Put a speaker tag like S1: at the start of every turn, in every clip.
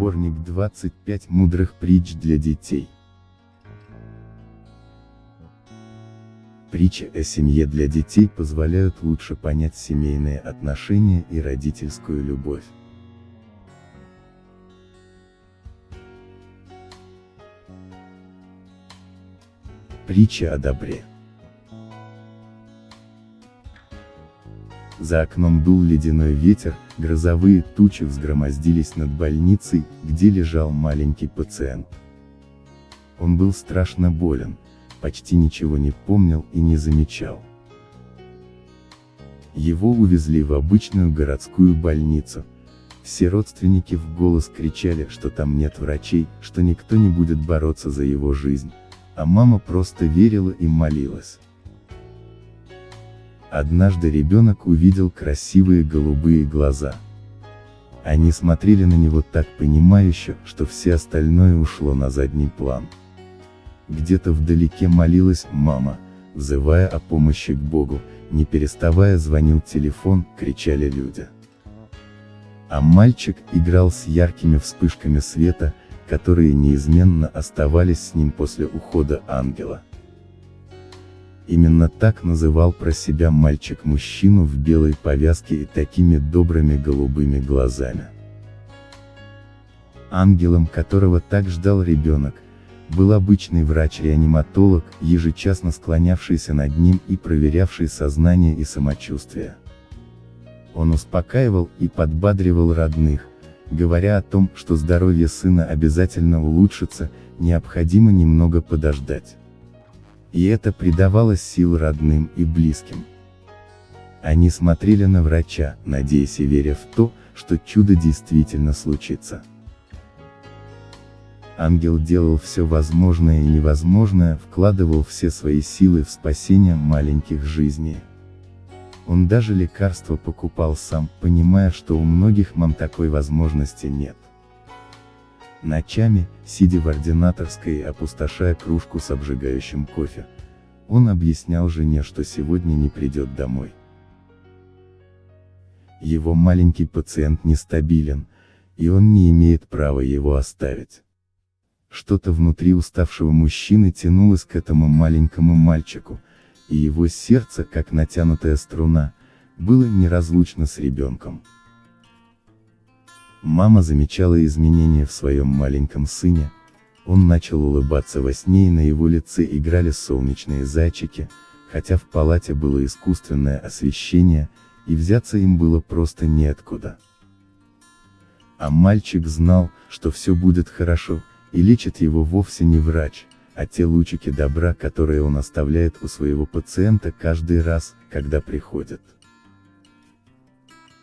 S1: Сборник 25 мудрых притч для детей. Притчи о семье для детей позволяют лучше понять семейные отношения и родительскую любовь. Притча о добре. За окном дул ледяной ветер, грозовые тучи взгромоздились над больницей, где лежал маленький пациент. Он был страшно болен, почти ничего не помнил и не замечал. Его увезли в обычную городскую больницу. Все родственники в голос кричали, что там нет врачей, что никто не будет бороться за его жизнь. А мама просто верила и молилась. Однажды ребенок увидел красивые голубые глаза. Они смотрели на него так понимающе, что все остальное ушло на задний план. Где-то вдалеке молилась мама, взывая о помощи к Богу, не переставая звонил телефон, кричали люди. А мальчик играл с яркими вспышками света, которые неизменно оставались с ним после ухода ангела. Именно так называл про себя мальчик мужчину в белой повязке и такими добрыми голубыми глазами. Ангелом которого так ждал ребенок, был обычный врач-реаниматолог, ежечасно склонявшийся над ним и проверявший сознание и самочувствие. Он успокаивал и подбадривал родных, говоря о том, что здоровье сына обязательно улучшится, необходимо немного подождать и это придавало сил родным и близким. Они смотрели на врача, надеясь и веря в то, что чудо действительно случится. Ангел делал все возможное и невозможное, вкладывал все свои силы в спасение маленьких жизней. Он даже лекарства покупал сам, понимая, что у многих мам такой возможности нет. Ночами, сидя в ординаторской и опустошая кружку с обжигающим кофе, он объяснял жене, что сегодня не придет домой. Его маленький пациент нестабилен, и он не имеет права его оставить. Что-то внутри уставшего мужчины тянулось к этому маленькому мальчику, и его сердце, как натянутая струна, было неразлучно с ребенком. Мама замечала изменения в своем маленьком сыне, он начал улыбаться во сне и на его лице играли солнечные зайчики, хотя в палате было искусственное освещение, и взяться им было просто неоткуда. А мальчик знал, что все будет хорошо, и лечит его вовсе не врач, а те лучики добра, которые он оставляет у своего пациента каждый раз, когда приходит.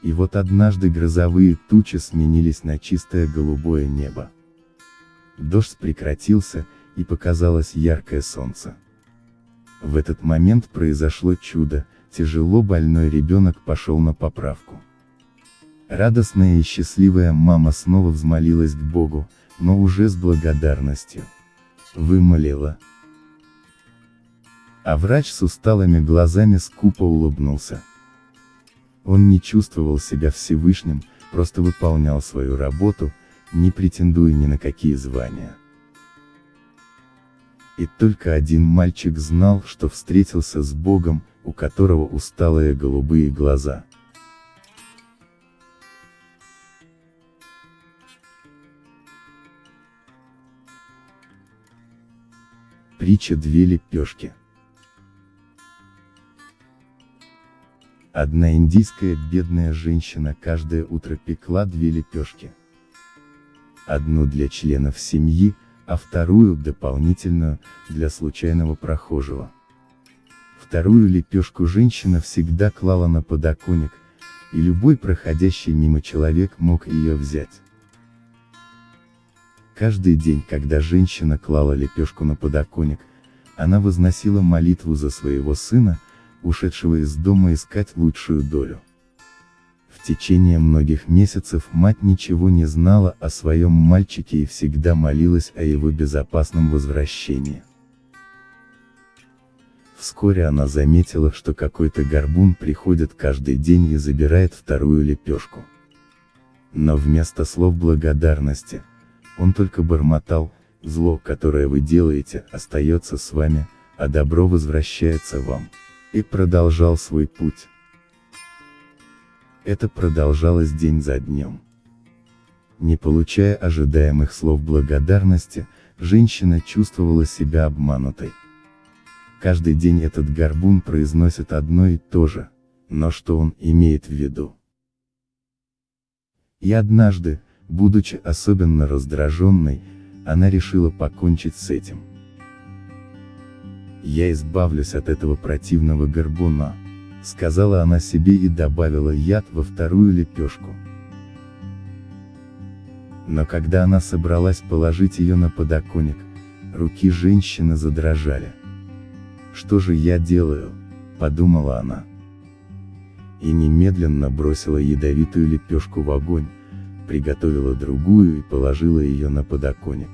S1: И вот однажды грозовые тучи сменились на чистое голубое небо. Дождь прекратился, и показалось яркое солнце. В этот момент произошло чудо, тяжело больной ребенок пошел на поправку. Радостная и счастливая мама снова взмолилась к Богу, но уже с благодарностью. Вымолила. А врач с усталыми глазами скупо улыбнулся. Он не чувствовал себя Всевышним, просто выполнял свою работу, не претендуя ни на какие звания. И только один мальчик знал, что встретился с Богом, у которого усталые голубые глаза. Притча «Две лепешки». Одна индийская бедная женщина каждое утро пекла две лепешки. Одну для членов семьи, а вторую, дополнительную, для случайного прохожего. Вторую лепешку женщина всегда клала на подоконник, и любой проходящий мимо человек мог ее взять. Каждый день, когда женщина клала лепешку на подоконник, она возносила молитву за своего сына, ушедшего из дома искать лучшую долю. В течение многих месяцев мать ничего не знала о своем мальчике и всегда молилась о его безопасном возвращении. Вскоре она заметила, что какой-то горбун приходит каждый день и забирает вторую лепешку. Но вместо слов благодарности, он только бормотал, зло, которое вы делаете, остается с вами, а добро возвращается вам. И продолжал свой путь. Это продолжалось день за днем. Не получая ожидаемых слов благодарности, женщина чувствовала себя обманутой. Каждый день этот горбун произносит одно и то же, но что он имеет в виду? И однажды, будучи особенно раздраженной, она решила покончить с этим. «Я избавлюсь от этого противного горбуна», — сказала она себе и добавила яд во вторую лепешку. Но когда она собралась положить ее на подоконник, руки женщины задрожали. «Что же я делаю?» – подумала она. И немедленно бросила ядовитую лепешку в огонь, приготовила другую и положила ее на подоконник.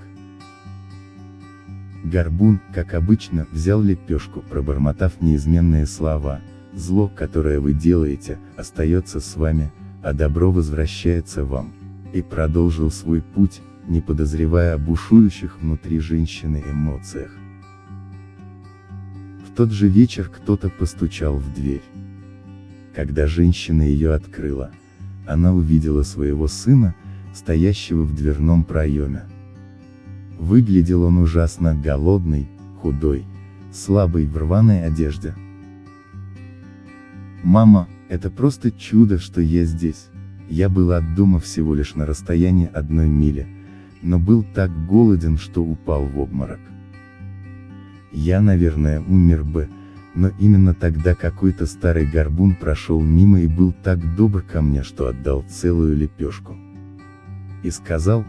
S1: Горбун, как обычно, взял лепешку, пробормотав неизменные слова, «Зло, которое вы делаете, остается с вами, а добро возвращается вам», и продолжил свой путь, не подозревая о бушующих внутри женщины эмоциях. В тот же вечер кто-то постучал в дверь. Когда женщина ее открыла, она увидела своего сына, стоящего в дверном проеме. Выглядел он ужасно голодный, худой, слабый в рваной одежде. «Мама, это просто чудо, что я здесь. Я был от дома всего лишь на расстоянии одной мили, но был так голоден, что упал в обморок. Я, наверное, умер бы, но именно тогда какой-то старый горбун прошел мимо и был так добр ко мне, что отдал целую лепешку. И сказал,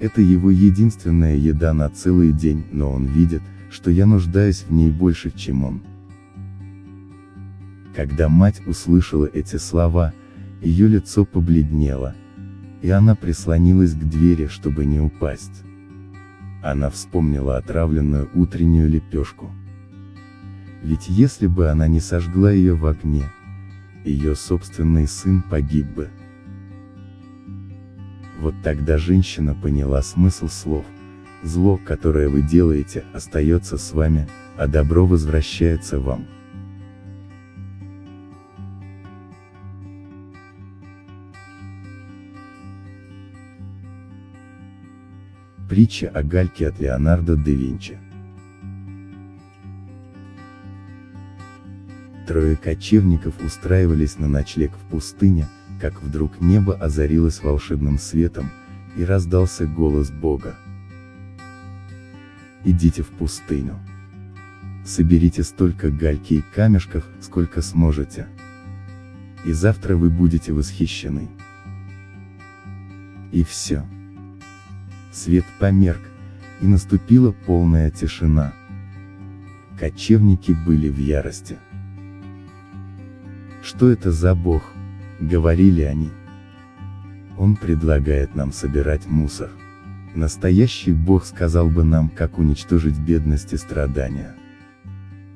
S1: это его единственная еда на целый день, но он видит, что я нуждаюсь в ней больше, чем он. Когда мать услышала эти слова, ее лицо побледнело, и она прислонилась к двери, чтобы не упасть. Она вспомнила отравленную утреннюю лепешку. Ведь если бы она не сожгла ее в огне, ее собственный сын погиб бы. Вот тогда женщина поняла смысл слов. Зло, которое вы делаете, остается с вами, а добро возвращается вам. Притча о гальке от Леонардо да Винчи. Трое кочевников устраивались на ночлег в пустыне, как вдруг небо озарилось волшебным светом, и раздался голос Бога. Идите в пустыню. Соберите столько гальки и камешков, сколько сможете. И завтра вы будете восхищены. И все. Свет померк, и наступила полная тишина. Кочевники были в ярости. Что это за бог? Говорили они. Он предлагает нам собирать мусор. Настоящий бог сказал бы нам, как уничтожить бедность и страдания.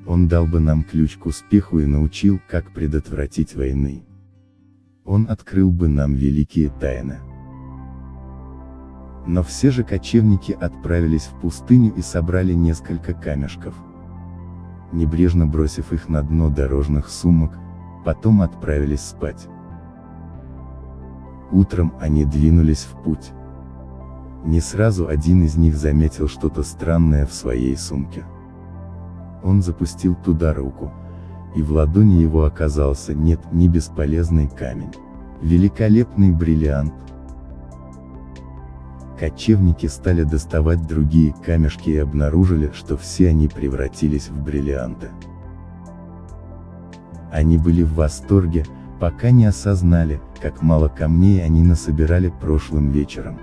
S1: Он дал бы нам ключ к успеху и научил, как предотвратить войны. Он открыл бы нам великие тайны. Но все же кочевники отправились в пустыню и собрали несколько камешков. Небрежно бросив их на дно дорожных сумок, потом отправились спать. Утром они двинулись в путь. Не сразу один из них заметил что-то странное в своей сумке. Он запустил туда руку, и в ладони его оказался нет, не бесполезный камень. Великолепный бриллиант, Кочевники стали доставать другие камешки и обнаружили, что все они превратились в бриллианты. Они были в восторге, пока не осознали, как мало камней они насобирали прошлым вечером.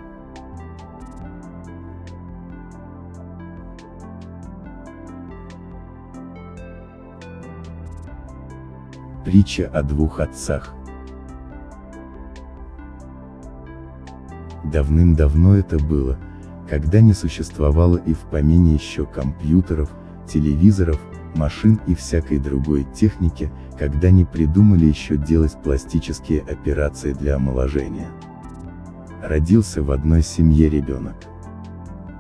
S1: Притча о двух отцах. Давным-давно это было, когда не существовало и в помине еще компьютеров, телевизоров, машин и всякой другой техники, когда не придумали еще делать пластические операции для омоложения. родился в одной семье ребенок.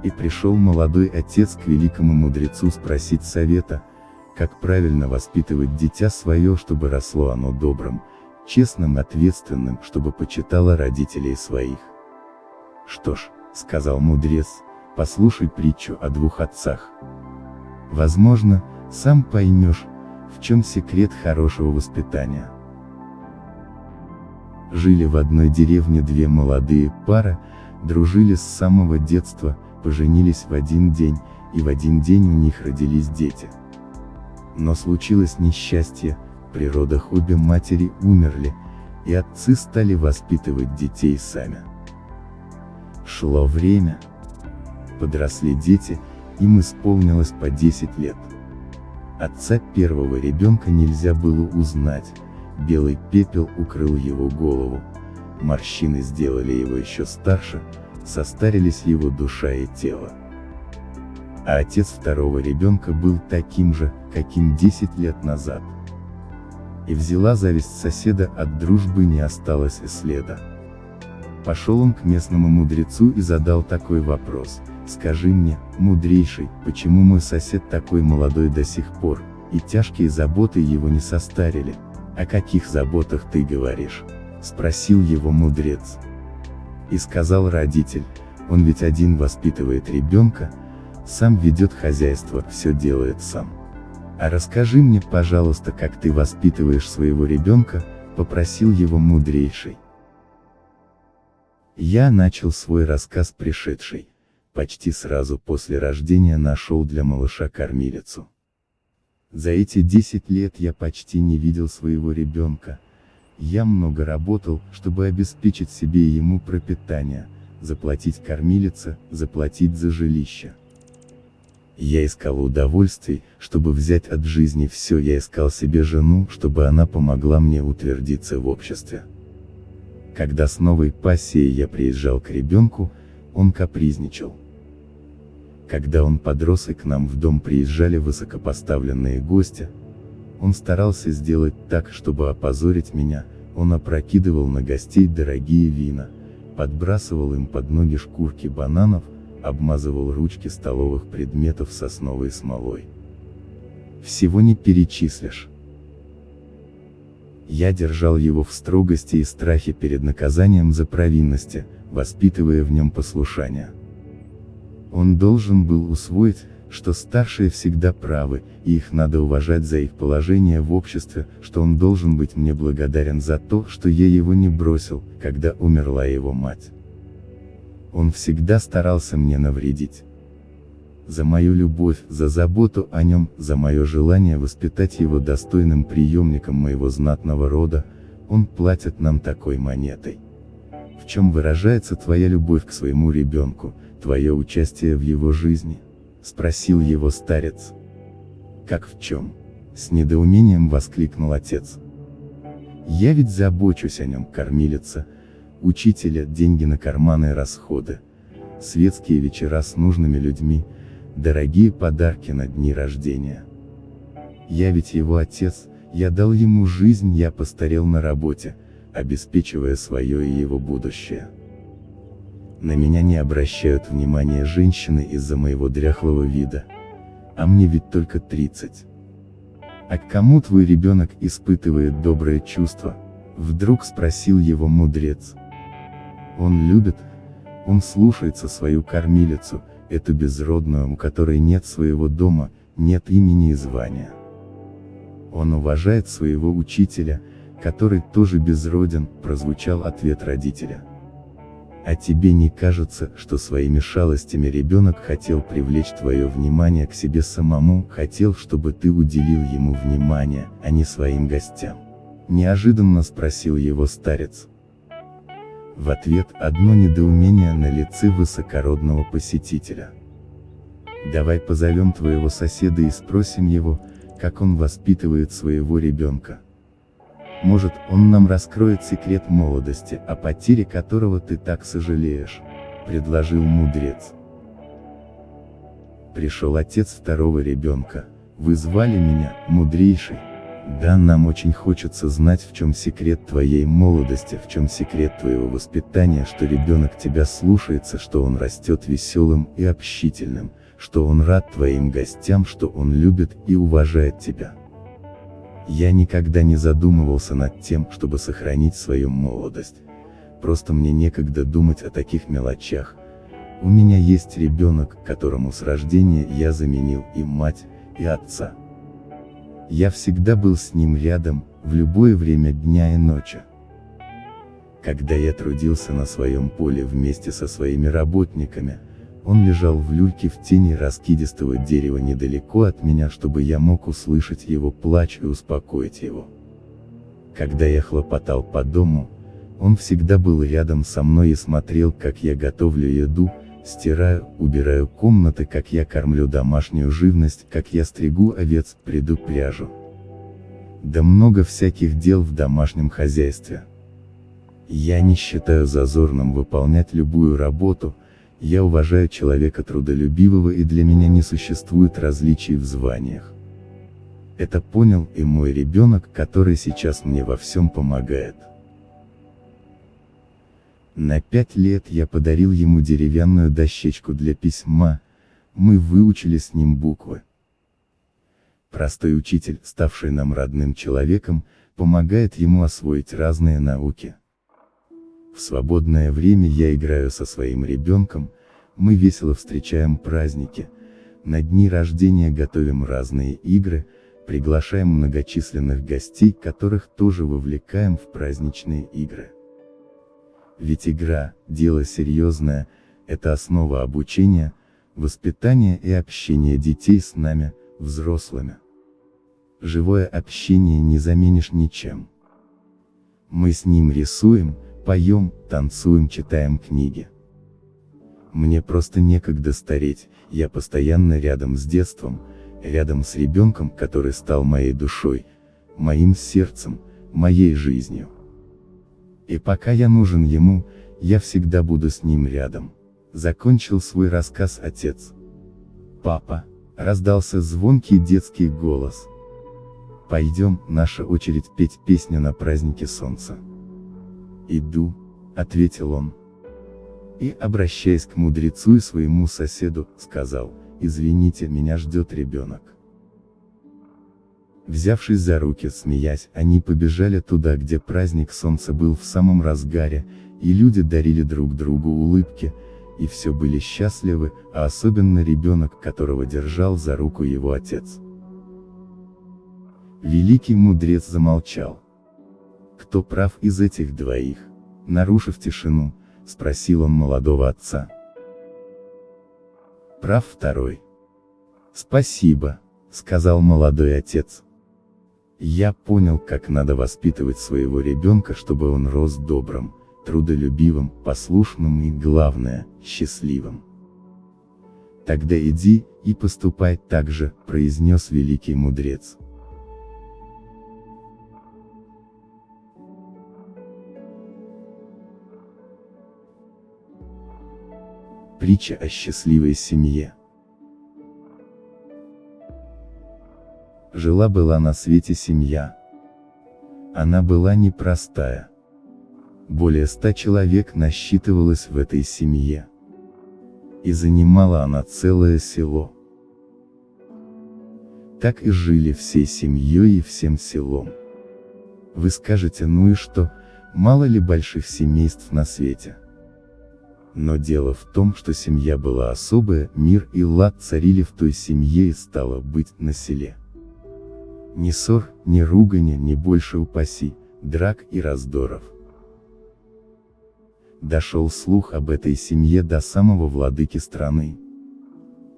S1: И пришел молодой отец к великому мудрецу спросить совета, как правильно воспитывать дитя свое, чтобы росло оно добрым, честным, ответственным, чтобы почитало родителей своих. Что ж, сказал мудрец, послушай притчу о двух отцах. Возможно, сам поймешь, в чем секрет хорошего воспитания. Жили в одной деревне две молодые пары, дружили с самого детства, поженились в один день, и в один день у них родились дети. Но случилось несчастье, при родах обе матери умерли, и отцы стали воспитывать детей сами. Шло время. Подросли дети, им исполнилось по 10 лет. Отца первого ребенка нельзя было узнать, белый пепел укрыл его голову, морщины сделали его еще старше, состарились его душа и тело. А отец второго ребенка был таким же, каким 10 лет назад. И взяла зависть соседа, от дружбы не осталось и следа. Пошел он к местному мудрецу и задал такой вопрос, скажи мне, мудрейший, почему мой сосед такой молодой до сих пор, и тяжкие заботы его не состарили, о каких заботах ты говоришь? Спросил его мудрец. И сказал родитель, он ведь один воспитывает ребенка, сам ведет хозяйство, все делает сам. А расскажи мне, пожалуйста, как ты воспитываешь своего ребенка, попросил его мудрейший. Я начал свой рассказ пришедший. Почти сразу после рождения нашел для малыша кормилицу. За эти 10 лет я почти не видел своего ребенка. Я много работал, чтобы обеспечить себе и ему пропитание, заплатить кормилице, заплатить за жилище. Я искал удовольствий, чтобы взять от жизни все, я искал себе жену, чтобы она помогла мне утвердиться в обществе. Когда с новой пассией я приезжал к ребенку, он капризничал. Когда он подрос и к нам в дом приезжали высокопоставленные гости, он старался сделать так, чтобы опозорить меня, он опрокидывал на гостей дорогие вина, подбрасывал им под ноги шкурки бананов, обмазывал ручки столовых предметов сосновой смолой. Всего не перечислишь. Я держал его в строгости и страхе перед наказанием за провинности, воспитывая в нем послушание. Он должен был усвоить, что старшие всегда правы, и их надо уважать за их положение в обществе, что он должен быть мне благодарен за то, что я его не бросил, когда умерла его мать. Он всегда старался мне навредить. За мою любовь, за заботу о нем, за мое желание воспитать его достойным приемником моего знатного рода, он платит нам такой монетой. Чем выражается твоя любовь к своему ребенку, твое участие в его жизни? Спросил его старец. Как в чем? С недоумением воскликнул отец. Я ведь забочусь о нем, кормилица, учителя, деньги на карманы и расходы, светские вечера с нужными людьми, дорогие подарки на дни рождения. Я ведь его отец, я дал ему жизнь, я постарел на работе, обеспечивая свое и его будущее. На меня не обращают внимания женщины из-за моего дряхлого вида. А мне ведь только 30. А к кому твой ребенок испытывает доброе чувство? Вдруг спросил его мудрец. Он любит, он слушается свою кормилицу, эту безродную, у которой нет своего дома, нет имени и звания. Он уважает своего учителя, который тоже безроден, прозвучал ответ родителя. А тебе не кажется, что своими шалостями ребенок хотел привлечь твое внимание к себе самому, хотел, чтобы ты уделил ему внимание, а не своим гостям? Неожиданно спросил его старец. В ответ одно недоумение на лице высокородного посетителя. Давай позовем твоего соседа и спросим его, как он воспитывает своего ребенка. Может, он нам раскроет секрет молодости, о потере которого ты так сожалеешь, предложил мудрец. Пришел отец второго ребенка, вы звали меня, мудрейший, Да, нам очень хочется знать, в чем секрет твоей молодости, в чем секрет твоего воспитания, что ребенок тебя слушается, что он растет веселым и общительным, что он рад твоим гостям, что он любит и уважает тебя. Я никогда не задумывался над тем, чтобы сохранить свою молодость. Просто мне некогда думать о таких мелочах. У меня есть ребенок, которому с рождения я заменил и мать, и отца. Я всегда был с ним рядом, в любое время дня и ночи. Когда я трудился на своем поле вместе со своими работниками, он лежал в люльке в тени раскидистого дерева недалеко от меня, чтобы я мог услышать его плач и успокоить его. Когда я хлопотал по дому, он всегда был рядом со мной и смотрел, как я готовлю еду, стираю, убираю комнаты, как я кормлю домашнюю живность, как я стригу овец, приду пряжу. Да много всяких дел в домашнем хозяйстве. Я не считаю зазорным выполнять любую работу, я уважаю человека трудолюбивого и для меня не существует различий в званиях. Это понял и мой ребенок, который сейчас мне во всем помогает. На пять лет я подарил ему деревянную дощечку для письма, мы выучили с ним буквы. Простой учитель, ставший нам родным человеком, помогает ему освоить разные науки. В свободное время я играю со своим ребенком, мы весело встречаем праздники, на дни рождения готовим разные игры, приглашаем многочисленных гостей, которых тоже вовлекаем в праздничные игры. Ведь игра – дело серьезное, это основа обучения, воспитания и общения детей с нами, взрослыми. Живое общение не заменишь ничем. Мы с ним рисуем, поем, танцуем, читаем книги. Мне просто некогда стареть, я постоянно рядом с детством, рядом с ребенком, который стал моей душой, моим сердцем, моей жизнью. И пока я нужен ему, я всегда буду с ним рядом. Закончил свой рассказ отец. Папа, раздался звонкий детский голос. Пойдем, наша очередь петь песню на празднике солнца. Иду, ответил он и, обращаясь к мудрецу и своему соседу, сказал, «Извините, меня ждет ребенок». Взявшись за руки, смеясь, они побежали туда, где праздник солнца был в самом разгаре, и люди дарили друг другу улыбки, и все были счастливы, а особенно ребенок, которого держал за руку его отец. Великий мудрец замолчал. Кто прав из этих двоих? Нарушив тишину, спросил он молодого отца. Прав второй. Спасибо, сказал молодой отец. Я понял, как надо воспитывать своего ребенка, чтобы он рос добрым, трудолюбивым, послушным и, главное, счастливым. Тогда иди, и поступай так же, произнес великий мудрец. Притча о счастливой семье. Жила-была на свете семья. Она была непростая. Более ста человек насчитывалось в этой семье. И занимала она целое село. Так и жили всей семьей и всем селом. Вы скажете, ну и что, мало ли больших семейств на свете. Но дело в том, что семья была особая, мир и лад царили в той семье и стало быть на селе. Ни ссор, ни ругани, ни больше упаси, драк и раздоров. Дошел слух об этой семье до самого владыки страны.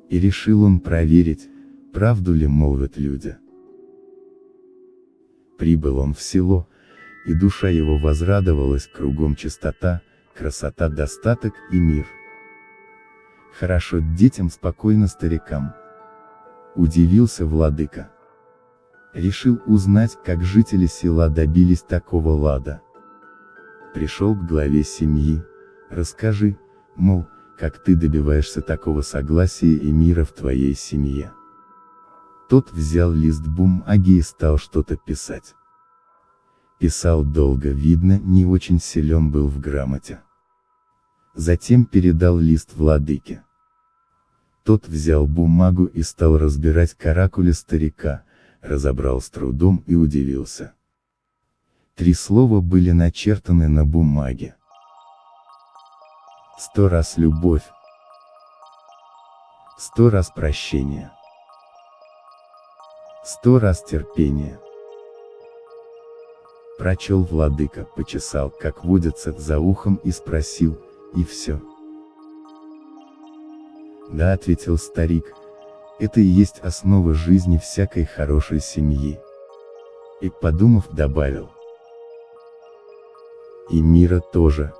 S1: И решил он проверить, правду ли молвят люди. Прибыл он в село, и душа его возрадовалась, кругом чистота, красота, достаток и мир. Хорошо детям, спокойно старикам. Удивился владыка. Решил узнать, как жители села добились такого лада. Пришел к главе семьи, расскажи, мол, как ты добиваешься такого согласия и мира в твоей семье. Тот взял лист бумаги и стал что-то писать. Писал долго, видно, не очень силен был в грамоте. Затем передал лист владыке. Тот взял бумагу и стал разбирать каракули старика, разобрал с трудом и удивился. Три слова были начертаны на бумаге. Сто раз любовь. Сто раз прощение. Сто раз терпение. Прочел владыка, почесал, как водится, за ухом и спросил, и все. Да, ответил старик, это и есть основа жизни всякой хорошей семьи. И подумав добавил. И мира тоже.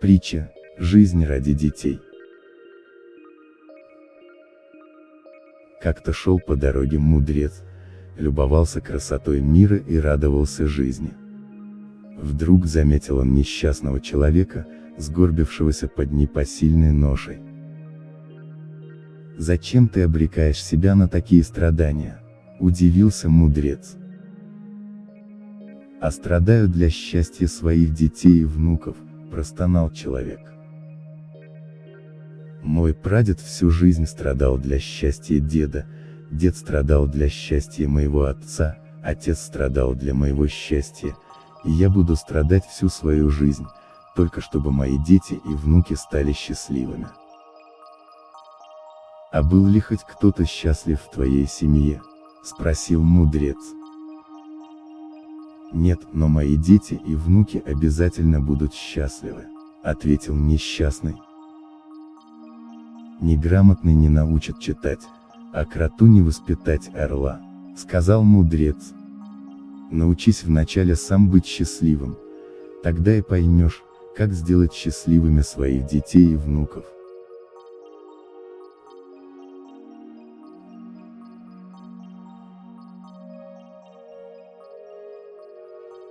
S1: Притча «Жизнь ради детей». Как-то шел по дороге мудрец, любовался красотой мира и радовался жизни. Вдруг заметил он несчастного человека, сгорбившегося под непосильной ношей. «Зачем ты обрекаешь себя на такие страдания?» – удивился мудрец. «А страдаю для счастья своих детей и внуков», – простонал человек. Мой прадед всю жизнь страдал для счастья деда, дед страдал для счастья моего отца, отец страдал для моего счастья, и я буду страдать всю свою жизнь, только чтобы мои дети и внуки стали счастливыми. «А был ли хоть кто-то счастлив в твоей семье?» – спросил мудрец. «Нет, но мои дети и внуки обязательно будут счастливы», – ответил несчастный. Неграмотный не научат читать, а кроту не воспитать орла, сказал мудрец. Научись вначале сам быть счастливым, тогда и поймешь, как сделать счастливыми своих детей и внуков.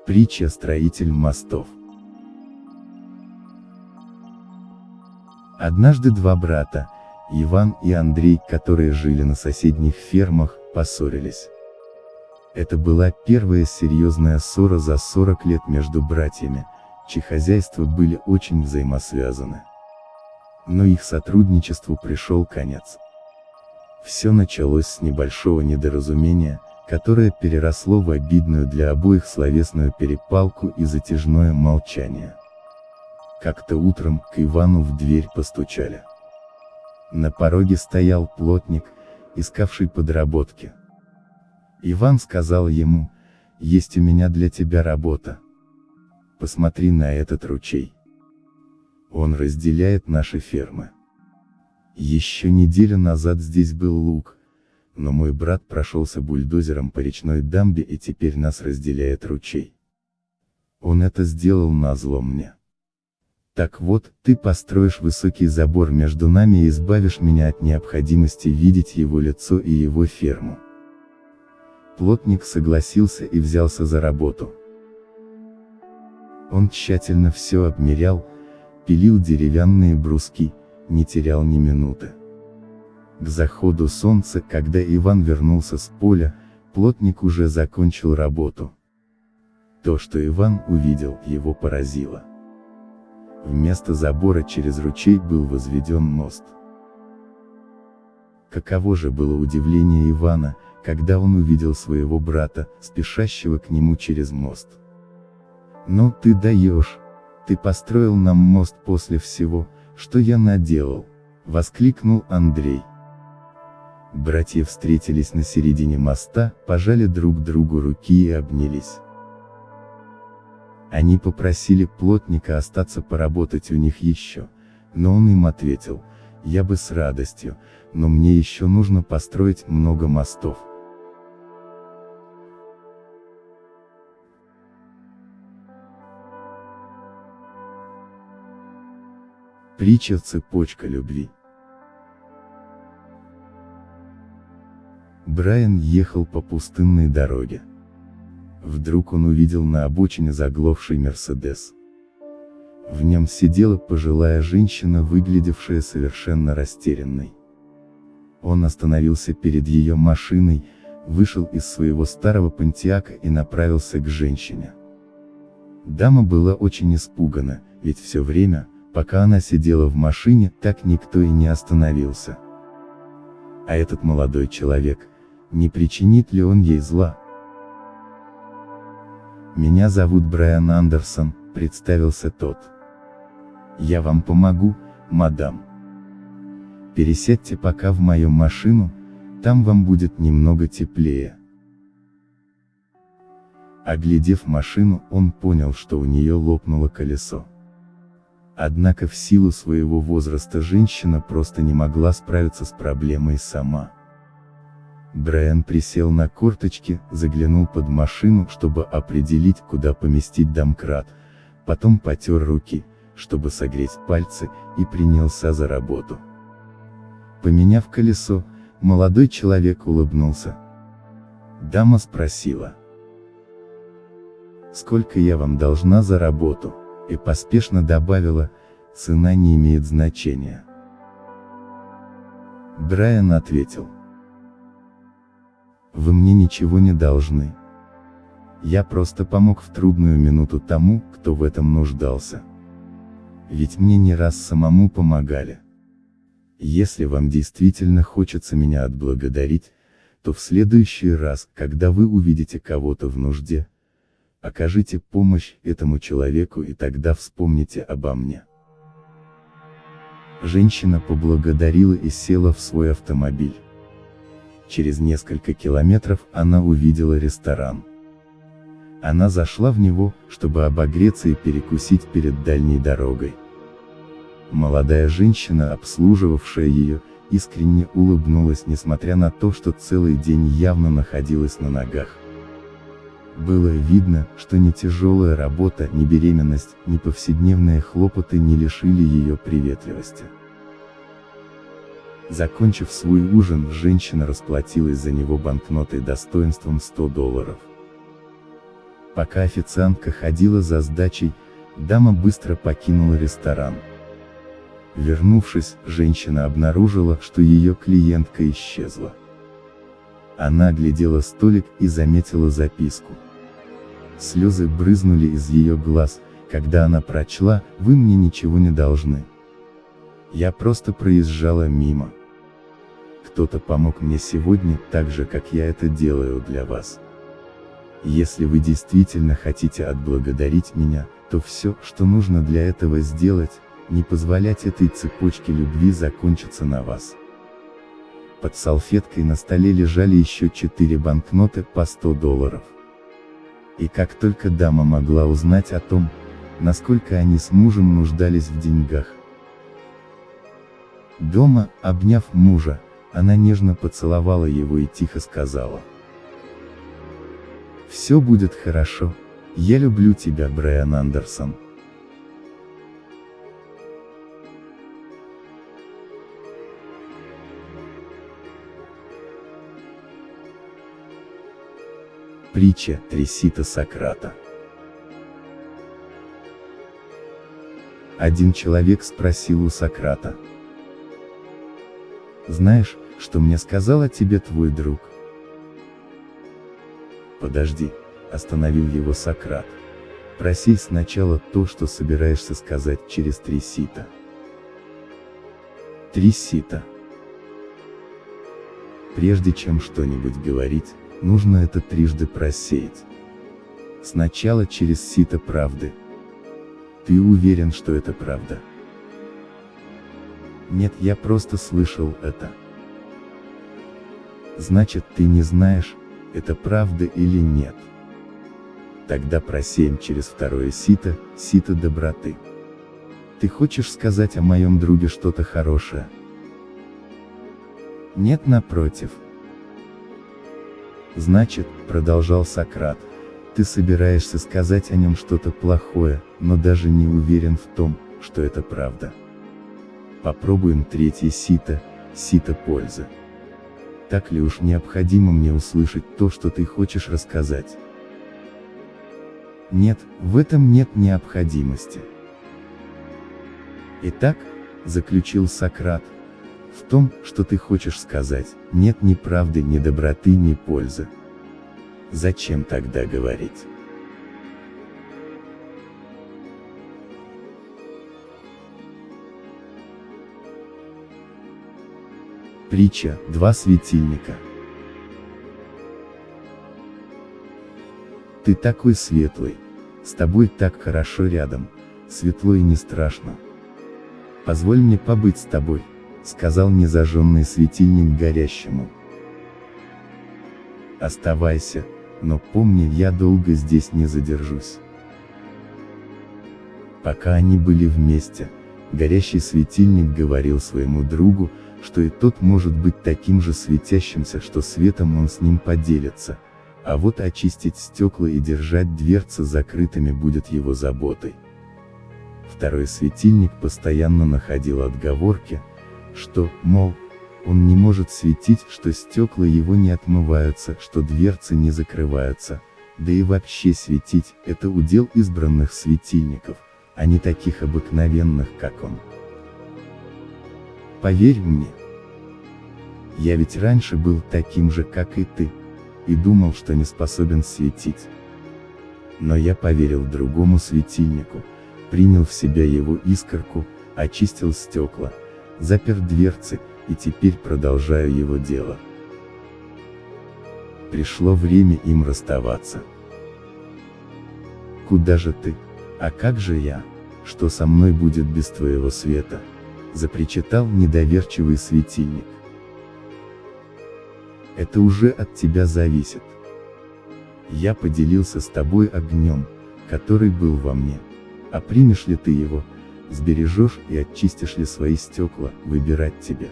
S1: Притча «Строитель мостов». Однажды два брата, Иван и Андрей, которые жили на соседних фермах, поссорились. Это была первая серьезная ссора за 40 лет между братьями, чьи хозяйства были очень взаимосвязаны. Но их сотрудничеству пришел конец. Все началось с небольшого недоразумения, которое переросло в обидную для обоих словесную перепалку и затяжное молчание. Как-то утром к Ивану в дверь постучали. На пороге стоял плотник, искавший подработки. Иван сказал ему, есть у меня для тебя работа. Посмотри на этот ручей. Он разделяет наши фермы. Еще неделю назад здесь был луг, но мой брат прошелся бульдозером по речной дамбе и теперь нас разделяет ручей. Он это сделал назло мне. Так вот, ты построишь высокий забор между нами и избавишь меня от необходимости видеть его лицо и его ферму. Плотник согласился и взялся за работу. Он тщательно все обмерял, пилил деревянные бруски, не терял ни минуты. К заходу солнца, когда Иван вернулся с поля, плотник уже закончил работу. То, что Иван увидел, его поразило. Вместо забора через ручей был возведен мост. Каково же было удивление Ивана, когда он увидел своего брата, спешащего к нему через мост. «Ну ты даешь! Ты построил нам мост после всего, что я наделал!» — воскликнул Андрей. Братья встретились на середине моста, пожали друг другу руки и обнялись. Они попросили плотника остаться поработать у них еще, но он им ответил, я бы с радостью, но мне еще нужно построить много мостов. Притча «Цепочка любви» Брайан ехал по пустынной дороге. Вдруг он увидел на обочине заглохший Мерседес. В нем сидела пожилая женщина, выглядевшая совершенно растерянной. Он остановился перед ее машиной, вышел из своего старого пантиака и направился к женщине. Дама была очень испугана, ведь все время, пока она сидела в машине, так никто и не остановился. А этот молодой человек, не причинит ли он ей зла? «Меня зовут Брайан Андерсон», — представился тот. «Я вам помогу, мадам. Пересядьте пока в мою машину, там вам будет немного теплее». Оглядев машину, он понял, что у нее лопнуло колесо. Однако в силу своего возраста женщина просто не могла справиться с проблемой сама. Брайан присел на корточки, заглянул под машину, чтобы определить, куда поместить домкрат, потом потер руки, чтобы согреть пальцы, и принялся за работу. Поменяв колесо, молодой человек улыбнулся. Дама спросила. «Сколько я вам должна за работу?» и поспешно добавила, цена не имеет значения. Брайан ответил. Вы мне ничего не должны. Я просто помог в трудную минуту тому, кто в этом нуждался. Ведь мне не раз самому помогали. Если вам действительно хочется меня отблагодарить, то в следующий раз, когда вы увидите кого-то в нужде, окажите помощь этому человеку и тогда вспомните обо мне. Женщина поблагодарила и села в свой автомобиль. Через несколько километров она увидела ресторан. Она зашла в него, чтобы обогреться и перекусить перед дальней дорогой. Молодая женщина, обслуживавшая ее, искренне улыбнулась несмотря на то, что целый день явно находилась на ногах. Было видно, что ни тяжелая работа, ни беременность, ни повседневные хлопоты не лишили ее приветливости. Закончив свой ужин, женщина расплатилась за него банкнотой достоинством 100 долларов. Пока официантка ходила за сдачей, дама быстро покинула ресторан. Вернувшись, женщина обнаружила, что ее клиентка исчезла. Она оглядела столик и заметила записку. Слезы брызнули из ее глаз, когда она прочла, «Вы мне ничего не должны». Я просто проезжала мимо. Кто-то помог мне сегодня, так же как я это делаю для вас. Если вы действительно хотите отблагодарить меня, то все, что нужно для этого сделать, не позволять этой цепочке любви закончиться на вас. Под салфеткой на столе лежали еще четыре банкноты по 100 долларов. И как только дама могла узнать о том, насколько они с мужем нуждались в деньгах, Дома, обняв мужа, она нежно поцеловала его и тихо сказала. «Все будет хорошо, я люблю тебя, Брайан Андерсон». Притча Тресита Сократа Один человек спросил у Сократа, знаешь, что мне сказал о тебе твой друг? Подожди, остановил его Сократ. Проси сначала то, что собираешься сказать через три сита. Три сита. Прежде чем что-нибудь говорить, нужно это трижды просеять. Сначала через сито правды. Ты уверен, что это правда? Нет, я просто слышал это. Значит, ты не знаешь, это правда или нет. Тогда просеем через второе сито, сито доброты. Ты хочешь сказать о моем друге что-то хорошее? Нет, напротив. Значит, продолжал Сократ, ты собираешься сказать о нем что-то плохое, но даже не уверен в том, что это правда. Попробуем третье сито, сито пользы. Так ли уж необходимо мне услышать то, что ты хочешь рассказать? Нет, в этом нет необходимости. Итак, заключил Сократ, в том, что ты хочешь сказать, нет ни правды, ни доброты, ни пользы. Зачем тогда говорить? Притча «Два светильника». Ты такой светлый, с тобой так хорошо рядом, светло и не страшно. Позволь мне побыть с тобой, сказал незажженный светильник горящему. Оставайся, но помни, я долго здесь не задержусь. Пока они были вместе, горящий светильник говорил своему другу, что и тот может быть таким же светящимся, что светом он с ним поделится, а вот очистить стекла и держать дверцы закрытыми будет его заботой. Второй светильник постоянно находил отговорки, что, мол, он не может светить, что стекла его не отмываются, что дверцы не закрываются, да и вообще светить, это удел избранных светильников, а не таких обыкновенных, как он. Поверь мне. Я ведь раньше был таким же, как и ты, и думал, что не способен светить. Но я поверил другому светильнику, принял в себя его искорку, очистил стекла, запер дверцы, и теперь продолжаю его дело. Пришло время им расставаться. Куда же ты? А как же я? Что со мной будет без твоего света? Запричитал недоверчивый светильник. Это уже от тебя зависит. Я поделился с тобой огнем, который был во мне. А примешь ли ты его, сбережешь и очистишь ли свои стекла, выбирать тебе.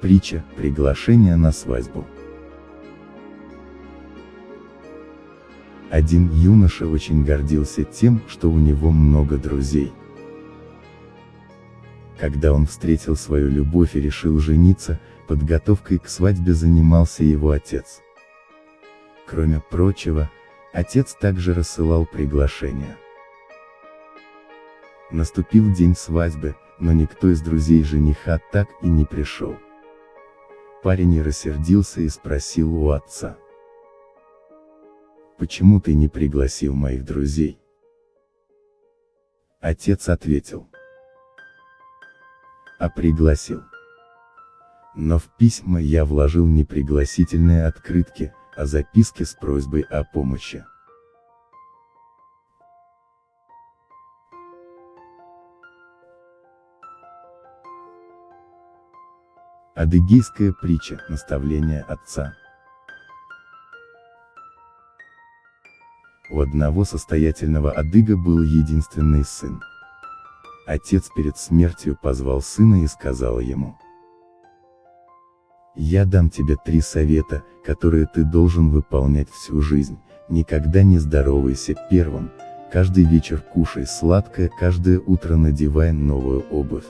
S1: Притча, приглашение на свадьбу. Один юноша очень гордился тем, что у него много друзей. Когда он встретил свою любовь и решил жениться, подготовкой к свадьбе занимался его отец. Кроме прочего, отец также рассылал приглашения. Наступил день свадьбы, но никто из друзей жениха так и не пришел. Парень рассердился и спросил у отца почему ты не пригласил моих друзей? Отец ответил. А пригласил. Но в письма я вложил не пригласительные открытки, а записки с просьбой о помощи. Адыгейская притча, наставление отца. У одного состоятельного адыга был единственный сын. Отец перед смертью позвал сына и сказал ему. Я дам тебе три совета, которые ты должен выполнять всю жизнь, никогда не здоровайся первым, каждый вечер кушай сладкое, каждое утро надевай новую обувь.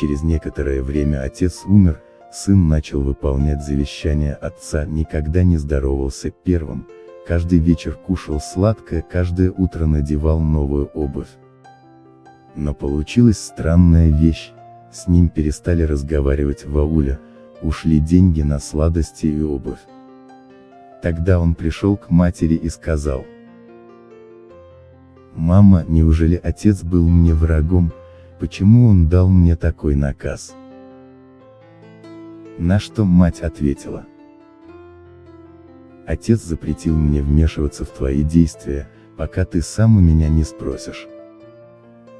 S1: Через некоторое время отец умер, сын начал выполнять завещание отца, никогда не здоровался первым, каждый вечер кушал сладкое, каждое утро надевал новую обувь. Но получилась странная вещь, с ним перестали разговаривать в ауле, ушли деньги на сладости и обувь. Тогда он пришел к матери и сказал. «Мама, неужели отец был мне врагом, почему он дал мне такой наказ?» На что мать ответила. Отец запретил мне вмешиваться в твои действия, пока ты сам у меня не спросишь.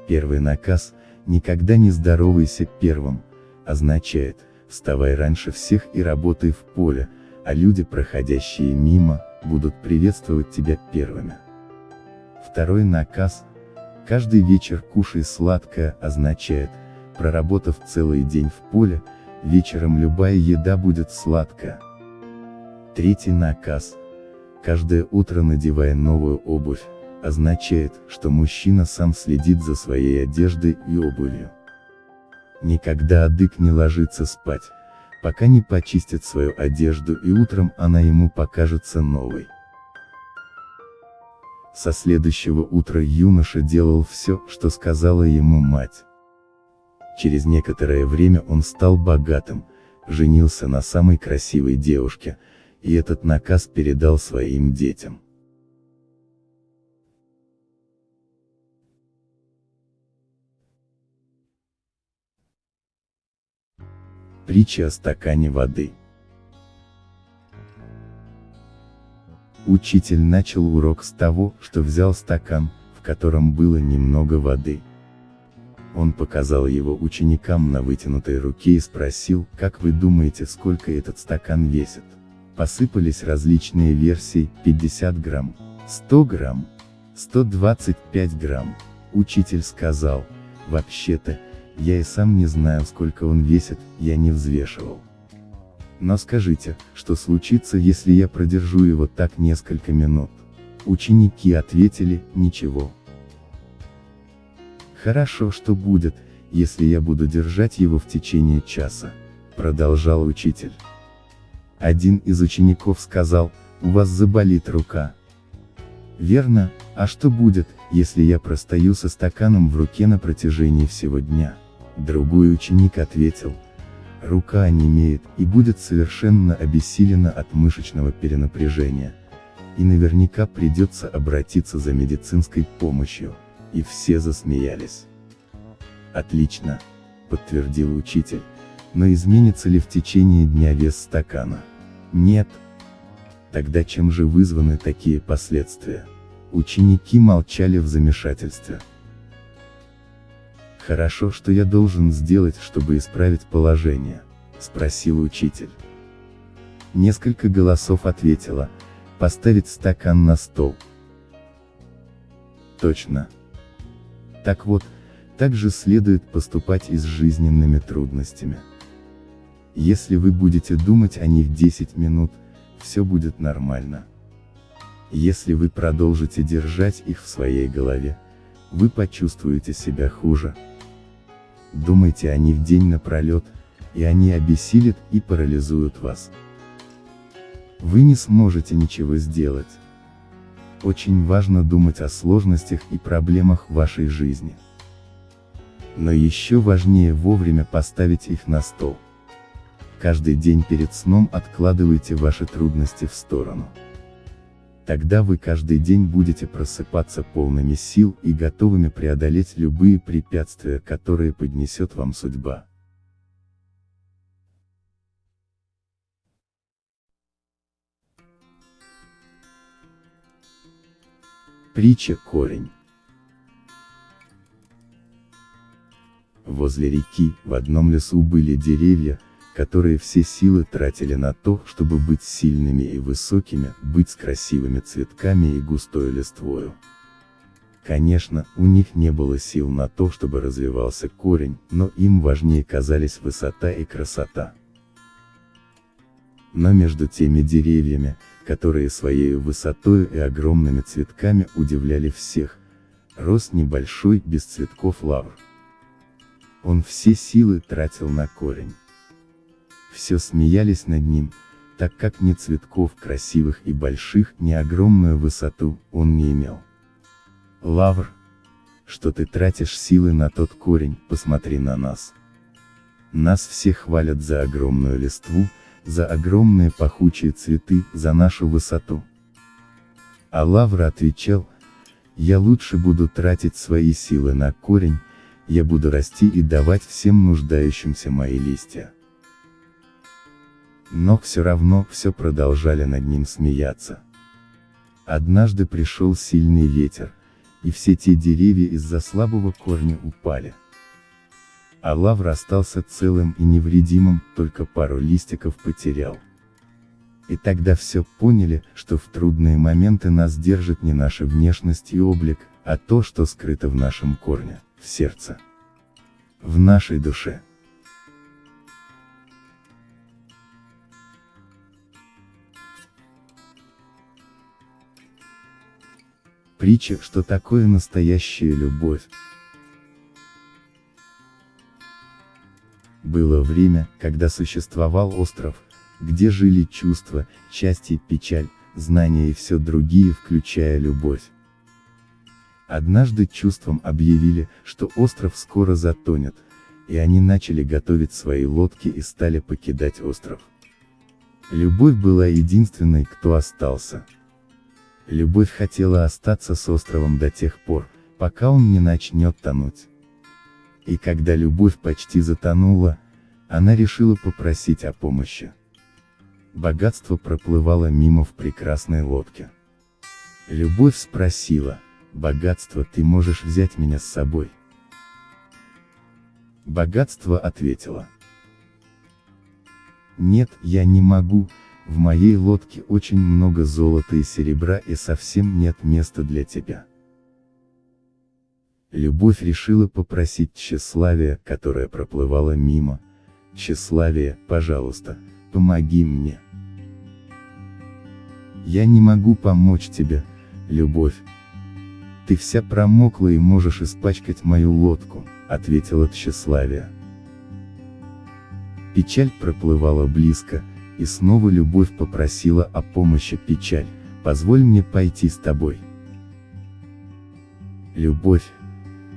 S1: Первый наказ, никогда не здоровайся первым, означает, вставай раньше всех и работай в поле, а люди, проходящие мимо, будут приветствовать тебя первыми. Второй наказ, каждый вечер кушай сладкое, означает, проработав целый день в поле, вечером любая еда будет сладкая. Третий наказ. Каждое утро надевая новую обувь, означает, что мужчина сам следит за своей одеждой и обувью. Никогда адык не ложится спать, пока не почистит свою одежду и утром она ему покажется новой. Со следующего утра юноша делал все, что сказала ему мать. Через некоторое время он стал богатым, женился на самой красивой девушке, и этот наказ передал своим детям. Притча о стакане воды. Учитель начал урок с того, что взял стакан, в котором было немного воды. Он показал его ученикам на вытянутой руке и спросил, как вы думаете, сколько этот стакан весит? Посыпались различные версии, 50 грамм, 100 грамм, 125 грамм. Учитель сказал, вообще-то, я и сам не знаю сколько он весит, я не взвешивал. Но скажите, что случится, если я продержу его так несколько минут? Ученики ответили, ничего. Хорошо, что будет, если я буду держать его в течение часа, продолжал учитель. Один из учеников сказал, у вас заболит рука. Верно, а что будет, если я простою со стаканом в руке на протяжении всего дня? Другой ученик ответил, рука онемеет и будет совершенно обессилена от мышечного перенапряжения. И наверняка придется обратиться за медицинской помощью. И все засмеялись. Отлично, подтвердил учитель. Но изменится ли в течение дня вес стакана? Нет. Тогда чем же вызваны такие последствия? Ученики молчали в замешательстве. «Хорошо, что я должен сделать, чтобы исправить положение?» – спросил учитель. Несколько голосов ответило, поставить стакан на стол. Точно. Так вот, так же следует поступать и с жизненными трудностями. Если вы будете думать о них 10 минут, все будет нормально. Если вы продолжите держать их в своей голове, вы почувствуете себя хуже. Думайте о них день напролет, и они обессилят и парализуют вас. Вы не сможете ничего сделать. Очень важно думать о сложностях и проблемах вашей жизни. Но еще важнее вовремя поставить их на стол. Каждый день перед сном откладывайте ваши трудности в сторону. Тогда вы каждый день будете просыпаться полными сил и готовыми преодолеть любые препятствия, которые поднесет вам судьба. Притча «Корень» Возле реки, в одном лесу были деревья, которые все силы тратили на то, чтобы быть сильными и высокими, быть с красивыми цветками и густой листвою. Конечно, у них не было сил на то, чтобы развивался корень, но им важнее казались высота и красота. Но между теми деревьями, которые своей высотой и огромными цветками удивляли всех, рос небольшой без цветков лавр. Он все силы тратил на корень все смеялись над ним, так как ни цветков красивых и больших, ни огромную высоту он не имел. Лавр, что ты тратишь силы на тот корень, посмотри на нас. Нас все хвалят за огромную листву, за огромные пахучие цветы, за нашу высоту. А Лавр отвечал, я лучше буду тратить свои силы на корень, я буду расти и давать всем нуждающимся мои листья. Но все равно все продолжали над ним смеяться. Однажды пришел сильный ветер, и все те деревья из-за слабого корня упали. А лавр остался целым и невредимым, только пару листиков потерял. И тогда все поняли, что в трудные моменты нас держит не наша внешность и облик, а то, что скрыто в нашем корне, в сердце. В нашей душе. Притча, что такое настоящая любовь. Было время, когда существовал остров, где жили чувства, счастье, печаль, знания и все другие, включая любовь. Однажды чувствам объявили, что остров скоро затонет, и они начали готовить свои лодки и стали покидать остров. Любовь была единственной, кто остался. Любовь хотела остаться с островом до тех пор, пока он не начнет тонуть. И когда любовь почти затонула, она решила попросить о помощи. Богатство проплывало мимо в прекрасной лодке. Любовь спросила, богатство ты можешь взять меня с собой? Богатство ответило. Нет, я не могу, в моей лодке очень много золота и серебра и совсем нет места для тебя. Любовь решила попросить тщеславия, которое проплывало мимо. Тщеславие, пожалуйста, помоги мне. Я не могу помочь тебе, любовь. Ты вся промокла и можешь испачкать мою лодку, ответила тщеславие. Печаль проплывала близко, и снова любовь попросила о помощи печаль, позволь мне пойти с тобой. Любовь.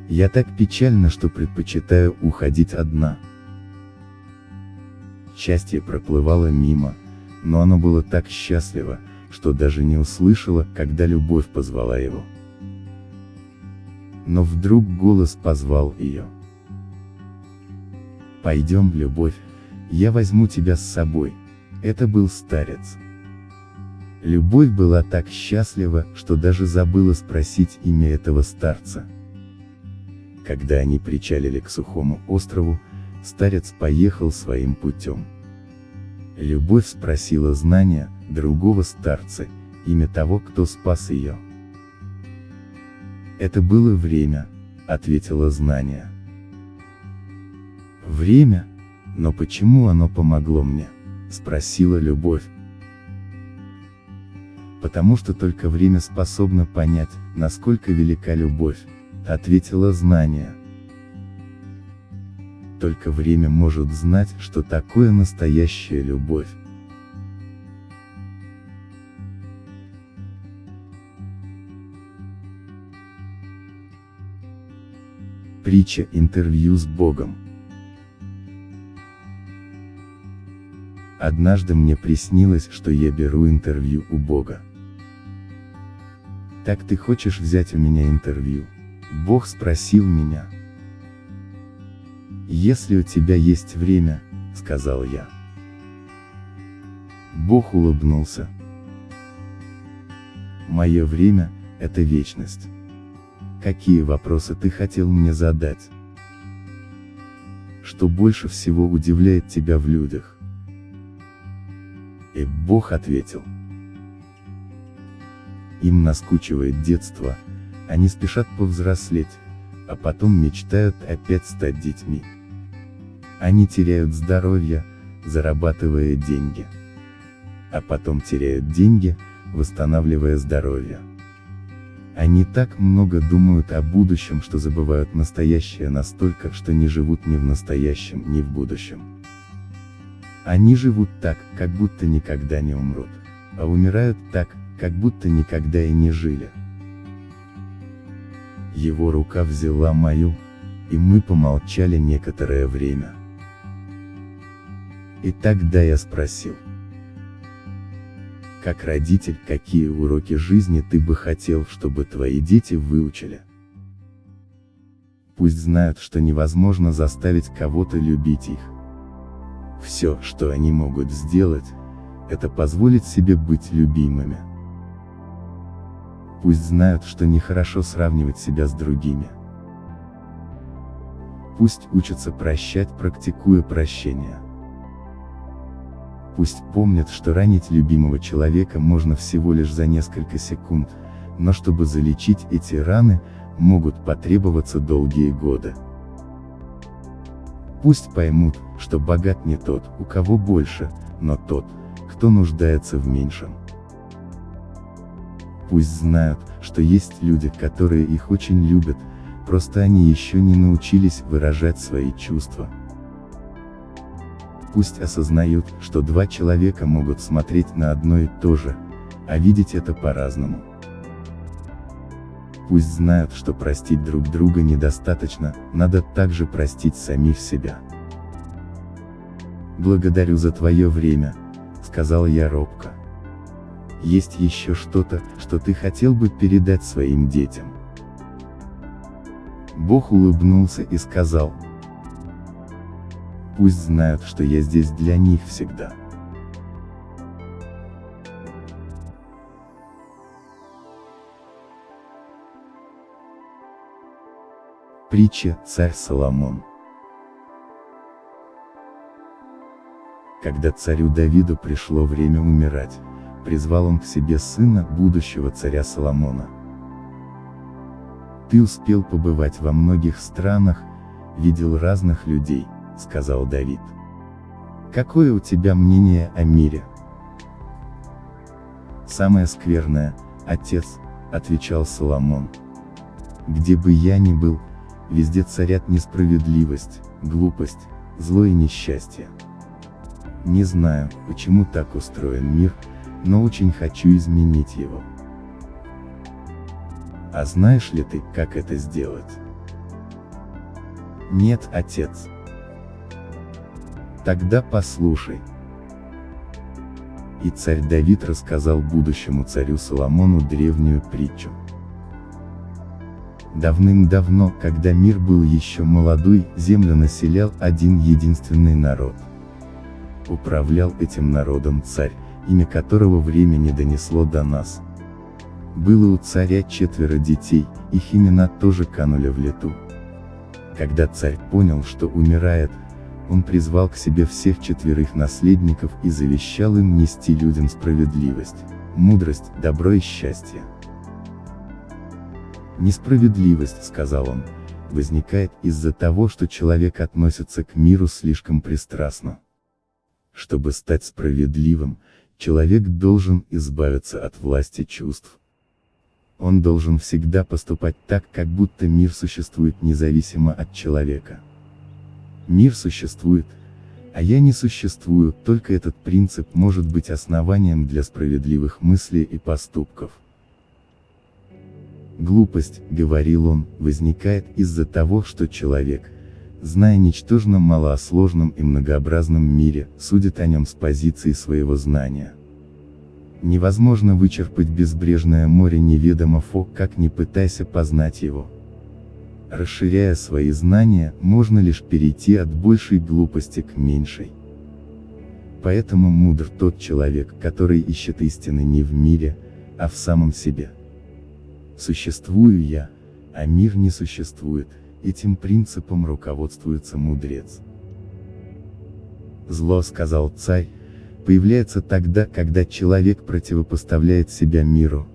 S1: Я так печальна, что предпочитаю уходить одна. Счастье проплывало мимо, но оно было так счастливо, что даже не услышала, когда любовь позвала его. Но вдруг голос позвал ее. «Пойдем, любовь, я возьму тебя с собой». Это был старец. Любовь была так счастлива, что даже забыла спросить имя этого старца. Когда они причалили к сухому острову, старец поехал своим путем. Любовь спросила знания, другого старца, имя того, кто спас ее. Это было время, ответила знание. Время? Но почему оно помогло мне? Спросила любовь. Потому что только время способно понять, насколько велика любовь, ответила знание. Только время может знать, что такое настоящая любовь. Притча интервью с Богом. Однажды мне приснилось, что я беру интервью у Бога. Так ты хочешь взять у меня интервью? Бог спросил меня. Если у тебя есть время, сказал я. Бог улыбнулся. Мое время – это вечность. Какие вопросы ты хотел мне задать? Что больше всего удивляет тебя в людях? И Бог ответил. Им наскучивает детство, они спешат повзрослеть, а потом мечтают опять стать детьми. Они теряют здоровье, зарабатывая деньги. А потом теряют деньги, восстанавливая здоровье. Они так много думают о будущем, что забывают настоящее настолько, что не живут ни в настоящем, ни в будущем. Они живут так, как будто никогда не умрут, а умирают так, как будто никогда и не жили. Его рука взяла мою, и мы помолчали некоторое время. И тогда я спросил. Как родитель, какие уроки жизни ты бы хотел, чтобы твои дети выучили? Пусть знают, что невозможно заставить кого-то любить их. Все, что они могут сделать, это позволить себе быть любимыми. Пусть знают, что нехорошо сравнивать себя с другими. Пусть учатся прощать, практикуя прощение. Пусть помнят, что ранить любимого человека можно всего лишь за несколько секунд, но чтобы залечить эти раны, могут потребоваться долгие годы. Пусть поймут, что богат не тот, у кого больше, но тот, кто нуждается в меньшем. Пусть знают, что есть люди, которые их очень любят, просто они еще не научились выражать свои чувства. Пусть осознают, что два человека могут смотреть на одно и то же, а видеть это по-разному. Пусть знают, что простить друг друга недостаточно, надо также простить самих себя. «Благодарю за твое время», — сказал я робко. «Есть еще что-то, что ты хотел бы передать своим детям?» Бог улыбнулся и сказал, «Пусть знают, что я здесь для них всегда». Притча «Царь Соломон» Когда царю Давиду пришло время умирать, призвал он к себе сына будущего царя Соломона. «Ты успел побывать во многих странах, видел разных людей», — сказал Давид. «Какое у тебя мнение о мире?» «Самое скверное, отец», — отвечал Соломон. «Где бы я ни был, Везде царят несправедливость, глупость, зло и несчастье. Не знаю, почему так устроен мир, но очень хочу изменить его. А знаешь ли ты, как это сделать? Нет, отец. Тогда послушай. И царь Давид рассказал будущему царю Соломону древнюю притчу. Давным-давно, когда мир был еще молодой, землю населял один единственный народ. Управлял этим народом царь, имя которого время не донесло до нас. Было у царя четверо детей, их имена тоже канули в лету. Когда царь понял, что умирает, он призвал к себе всех четверых наследников и завещал им нести людям справедливость, мудрость, добро и счастье. Несправедливость, сказал он, возникает из-за того, что человек относится к миру слишком пристрастно. Чтобы стать справедливым, человек должен избавиться от власти чувств. Он должен всегда поступать так, как будто мир существует независимо от человека. Мир существует, а я не существую, только этот принцип может быть основанием для справедливых мыслей и поступков. Глупость, говорил он, возникает из-за того, что человек, зная ничтожно мало о сложном и многообразном мире, судит о нем с позиции своего знания. Невозможно вычерпать безбрежное море неведомо фо, как не пытайся познать его. Расширяя свои знания, можно лишь перейти от большей глупости к меньшей. Поэтому мудр тот человек, который ищет истины не в мире, а в самом себе. Существую я, а мир не существует, этим принципом руководствуется мудрец. Зло, сказал царь, появляется тогда, когда человек противопоставляет себя миру.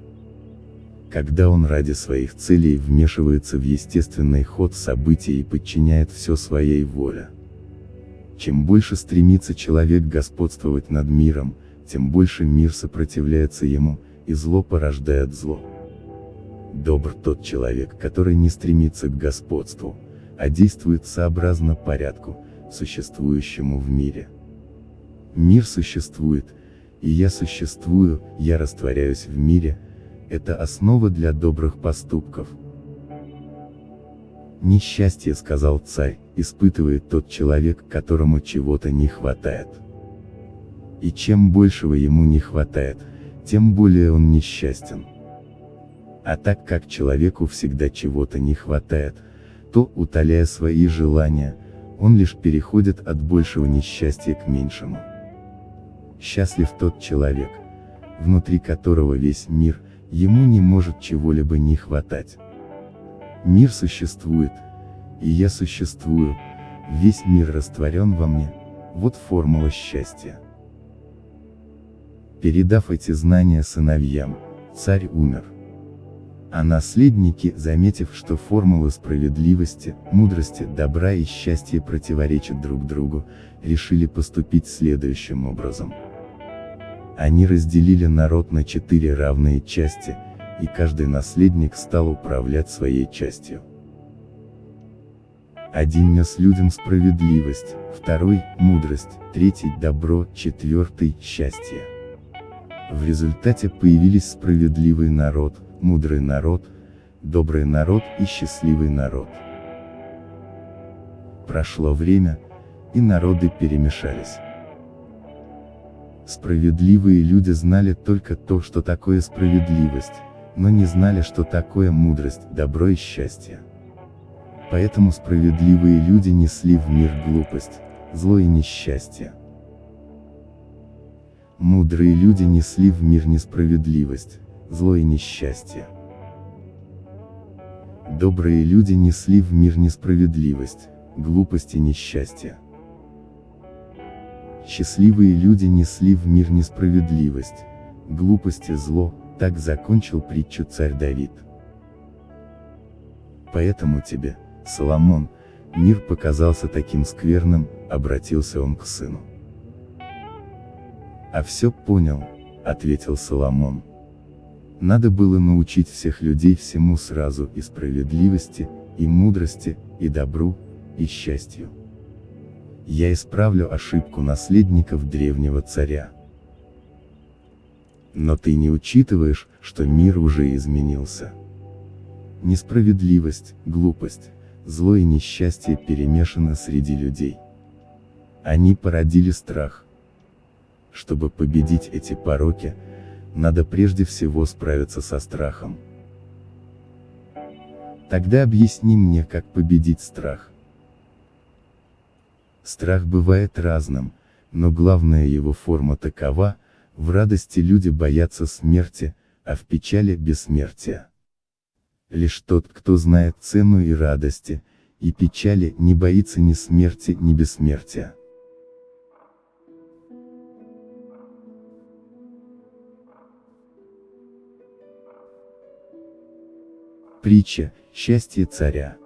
S1: Когда он ради своих целей вмешивается в естественный ход событий и подчиняет все своей воле. Чем больше стремится человек господствовать над миром, тем больше мир сопротивляется ему, и зло порождает зло. Добр тот человек, который не стремится к господству, а действует сообразно порядку, существующему в мире. Мир существует, и я существую, я растворяюсь в мире, это основа для добрых поступков. Несчастье, сказал царь, испытывает тот человек, которому чего-то не хватает. И чем большего ему не хватает, тем более он несчастен. А так как человеку всегда чего-то не хватает, то, утоляя свои желания, он лишь переходит от большего несчастья к меньшему. Счастлив тот человек, внутри которого весь мир, ему не может чего-либо не хватать. Мир существует, и я существую, весь мир растворен во мне, вот формула счастья. Передав эти знания сыновьям, царь умер а наследники, заметив, что формулы справедливости, мудрости, добра и счастья противоречат друг другу, решили поступить следующим образом. Они разделили народ на четыре равные части, и каждый наследник стал управлять своей частью. Один нес людям справедливость, второй – мудрость, третий – добро, четвертый – счастье. В результате появились справедливый народ, мудрый народ, добрый народ и счастливый народ. Прошло время, и народы перемешались. Справедливые люди знали только то, что такое справедливость, но не знали, что такое мудрость, добро и счастье. Поэтому справедливые люди несли в мир глупость, зло и несчастье. Мудрые люди несли в мир несправедливость, зло и несчастье. Добрые люди несли в мир несправедливость, глупость и несчастье. Счастливые люди несли в мир несправедливость, глупость и зло, так закончил притчу царь Давид. Поэтому тебе, Соломон, мир показался таким скверным, обратился он к сыну. А все понял, ответил Соломон. Надо было научить всех людей всему сразу и справедливости, и мудрости, и добру, и счастью. Я исправлю ошибку наследников древнего царя. Но ты не учитываешь, что мир уже изменился. Несправедливость, глупость, зло и несчастье перемешаны среди людей. Они породили страх. Чтобы победить эти пороки, надо прежде всего справиться со страхом. Тогда объясни мне, как победить страх. Страх бывает разным, но главная его форма такова, в радости люди боятся смерти, а в печали – бессмертия. Лишь тот, кто знает цену и радости, и печали, не боится ни смерти, ни бессмертия. Притча «Счастье царя»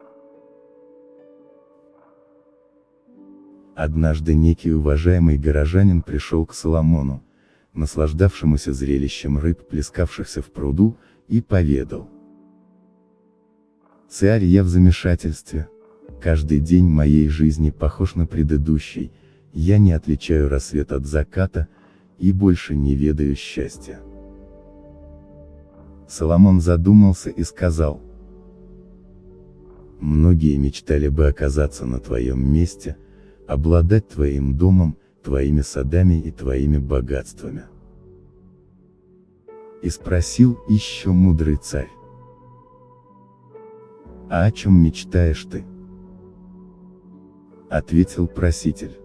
S1: Однажды некий уважаемый горожанин пришел к Соломону, наслаждавшемуся зрелищем рыб, плескавшихся в пруду, и поведал. Царь, я в замешательстве. Каждый день моей жизни похож на предыдущий, я не отличаю рассвет от заката, и больше не ведаю счастья. Соломон задумался и сказал. Многие мечтали бы оказаться на твоем месте, обладать твоим домом, твоими садами и твоими богатствами. И спросил еще мудрый царь. А о чем мечтаешь ты? Ответил проситель.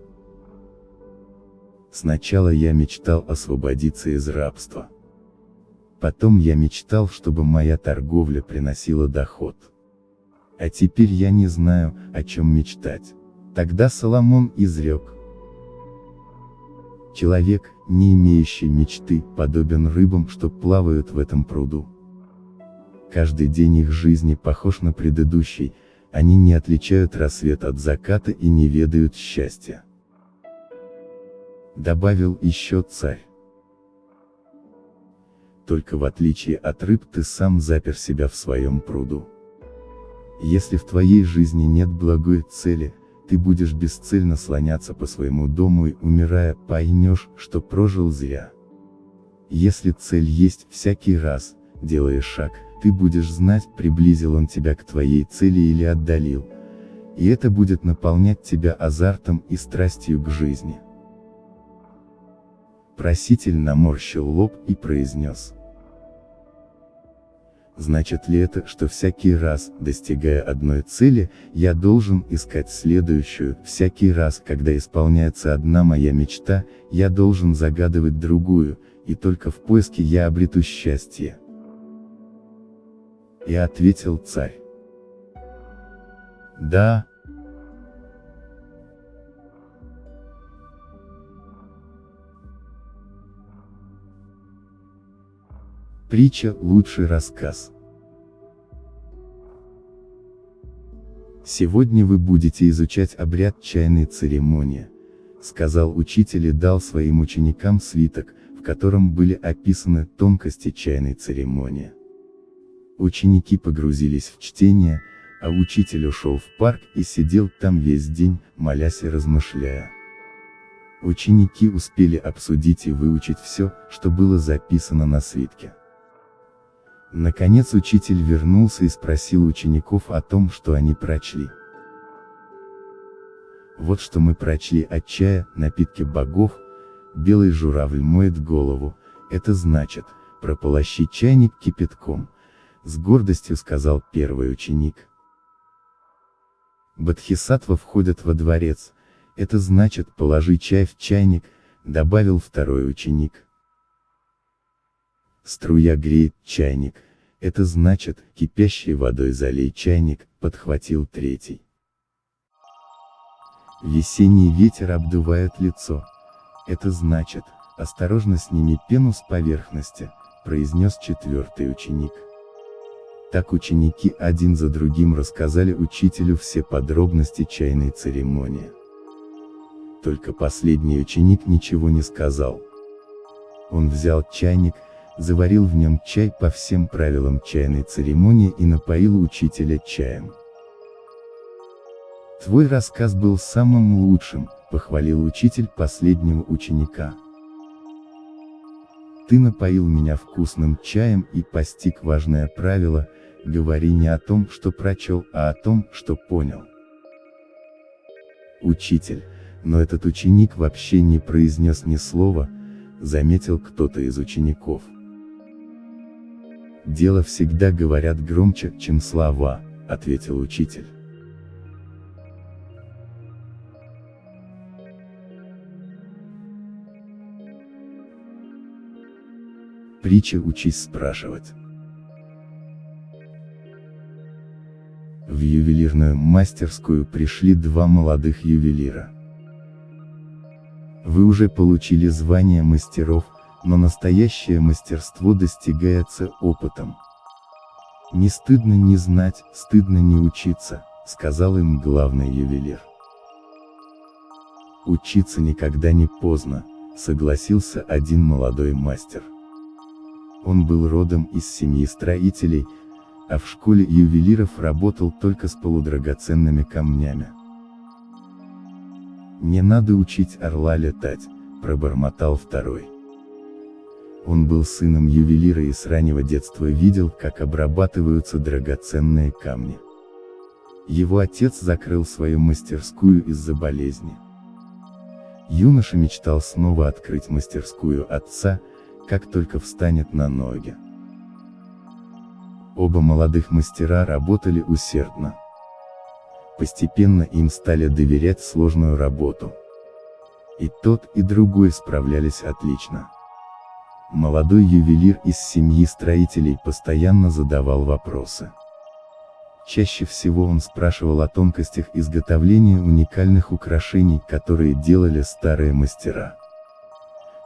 S1: Сначала я мечтал освободиться из рабства. Потом я мечтал, чтобы моя торговля приносила доход. А теперь я не знаю, о чем мечтать. Тогда Соломон изрек. Человек, не имеющий мечты, подобен рыбам, что плавают в этом пруду. Каждый день их жизни похож на предыдущий, они не отличают рассвет от заката и не ведают счастья. Добавил еще царь. Только в отличие от рыб ты сам запер себя в своем пруду. Если в твоей жизни нет благой цели, ты будешь бесцельно слоняться по своему дому и, умирая, поймешь, что прожил зря. Если цель есть всякий раз, делая шаг, ты будешь знать, приблизил он тебя к твоей цели или отдалил. И это будет наполнять тебя азартом и страстью к жизни. Проситель наморщил лоб и произнес. Значит ли это, что всякий раз, достигая одной цели, я должен искать следующую, всякий раз, когда исполняется одна моя мечта, я должен загадывать другую, и только в поиске я обрету счастье. И ответил царь. Да. Притча – лучший рассказ. Сегодня вы будете изучать обряд чайной церемонии, сказал учитель и дал своим ученикам свиток, в котором были описаны тонкости чайной церемонии. Ученики погрузились в чтение, а учитель ушел в парк и сидел там весь день, молясь и размышляя. Ученики успели обсудить и выучить все, что было записано на свитке. Наконец учитель вернулся и спросил учеников о том, что они прочли. Вот что мы прочли от чая, напитки богов, белый журавль моет голову, это значит, прополощи чайник кипятком, с гордостью сказал первый ученик. Бодхисаттва входят во дворец, это значит положи чай в чайник, добавил второй ученик. Струя греет чайник, это значит, кипящей водой залей чайник, подхватил третий. Весенний ветер обдувает лицо. Это значит, осторожно сними пену с поверхности, произнес четвертый ученик. Так ученики один за другим рассказали учителю все подробности чайной церемонии. Только последний ученик ничего не сказал. Он взял чайник, заварил в нем чай по всем правилам чайной церемонии и напоил учителя чаем. Твой рассказ был самым лучшим, похвалил учитель последнего ученика. Ты напоил меня вкусным чаем и постиг важное правило, говори не о том, что прочел, а о том, что понял. Учитель, но этот ученик вообще не произнес ни слова, заметил кто-то из учеников. Дело всегда говорят громче, чем слова, ответил учитель. Притча учись спрашивать. В ювелирную мастерскую пришли два молодых ювелира. Вы уже получили звание мастеров, но настоящее мастерство достигается опытом. Не стыдно не знать, стыдно не учиться, сказал им главный ювелир. Учиться никогда не поздно, согласился один молодой мастер. Он был родом из семьи строителей, а в школе ювелиров работал только с полудрагоценными камнями. «Не надо учить орла летать», – пробормотал второй. Он был сыном ювелира и с раннего детства видел, как обрабатываются драгоценные камни. Его отец закрыл свою мастерскую из-за болезни. Юноша мечтал снова открыть мастерскую отца, как только встанет на ноги. Оба молодых мастера работали усердно. Постепенно им стали доверять сложную работу. И тот, и другой справлялись отлично. Молодой ювелир из семьи строителей постоянно задавал вопросы. Чаще всего он спрашивал о тонкостях изготовления уникальных украшений, которые делали старые мастера.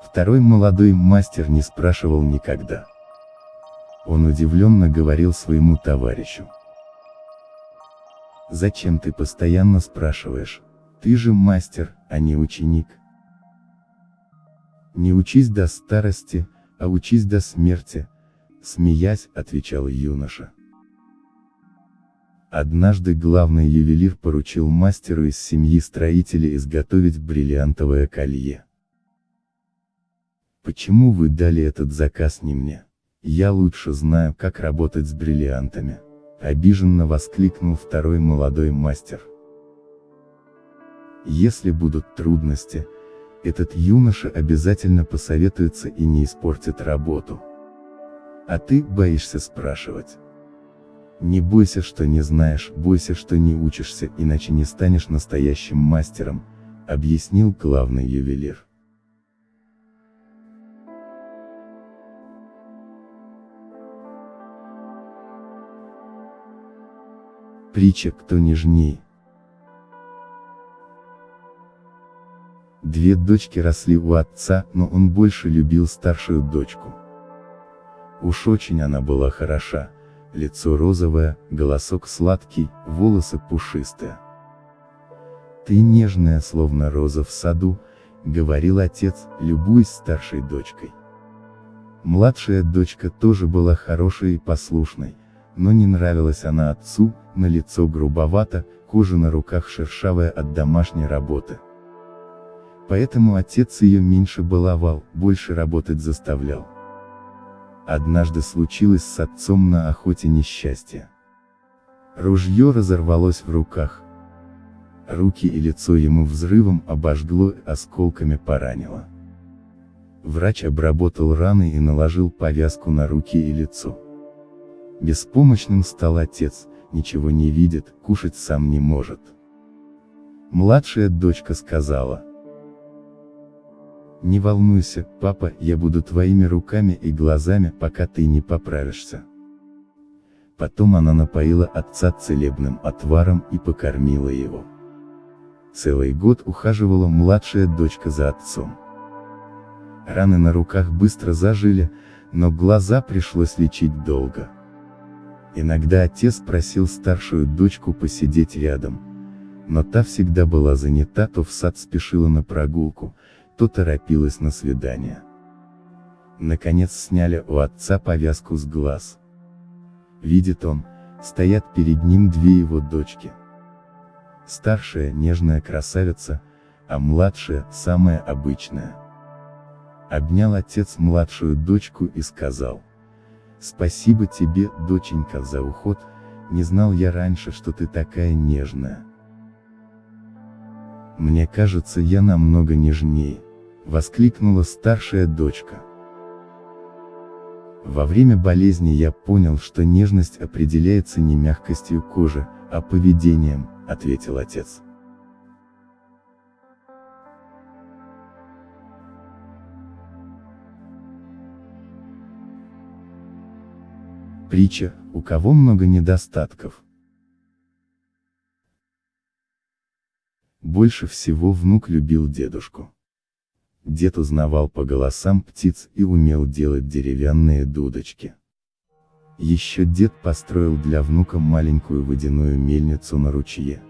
S1: Второй молодой мастер не спрашивал никогда. Он удивленно говорил своему товарищу. «Зачем ты постоянно спрашиваешь? Ты же мастер, а не ученик. Не учись до старости, а учись до смерти, смеясь, отвечал юноша. Однажды главный ювелир поручил мастеру из семьи строителей изготовить бриллиантовое колье. Почему вы дали этот заказ не мне? Я лучше знаю, как работать с бриллиантами. Обиженно воскликнул второй молодой мастер. Если будут трудности, этот юноша обязательно посоветуется и не испортит работу. А ты боишься спрашивать. Не бойся, что не знаешь, бойся, что не учишься, иначе не станешь настоящим мастером, объяснил главный ювелир. Притча «Кто нежней?» Две дочки росли у отца, но он больше любил старшую дочку. Уж очень она была хороша, лицо розовое, голосок сладкий, волосы пушистые. «Ты нежная, словно роза в саду», — говорил отец, любуясь старшей дочкой. Младшая дочка тоже была хорошей и послушной, но не нравилась она отцу, на лицо грубовато, кожа на руках шершавая от домашней работы. Поэтому отец ее меньше баловал, больше работать заставлял. Однажды случилось с отцом на охоте несчастье. Ружье разорвалось в руках. Руки и лицо ему взрывом обожгло, осколками поранило. Врач обработал раны и наложил повязку на руки и лицо. Беспомощным стал отец, ничего не видит, кушать сам не может. Младшая дочка сказала. Не волнуйся, папа, я буду твоими руками и глазами, пока ты не поправишься. Потом она напоила отца целебным отваром и покормила его. Целый год ухаживала младшая дочка за отцом. Раны на руках быстро зажили, но глаза пришлось лечить долго. Иногда отец просил старшую дочку посидеть рядом. Но та всегда была занята, то в сад спешила на прогулку, то торопилась на свидание. Наконец сняли у отца повязку с глаз. Видит он, стоят перед ним две его дочки. Старшая нежная красавица, а младшая самая обычная. Обнял отец младшую дочку и сказал. Спасибо тебе, доченька, за уход, не знал я раньше, что ты такая нежная. Мне кажется, я намного нежнее, воскликнула старшая дочка. Во время болезни я понял, что нежность определяется не мягкостью кожи, а поведением, ответил отец. Притча, у кого много недостатков. Больше всего внук любил дедушку. Дед узнавал по голосам птиц и умел делать деревянные дудочки. Еще дед построил для внука маленькую водяную мельницу на ручье.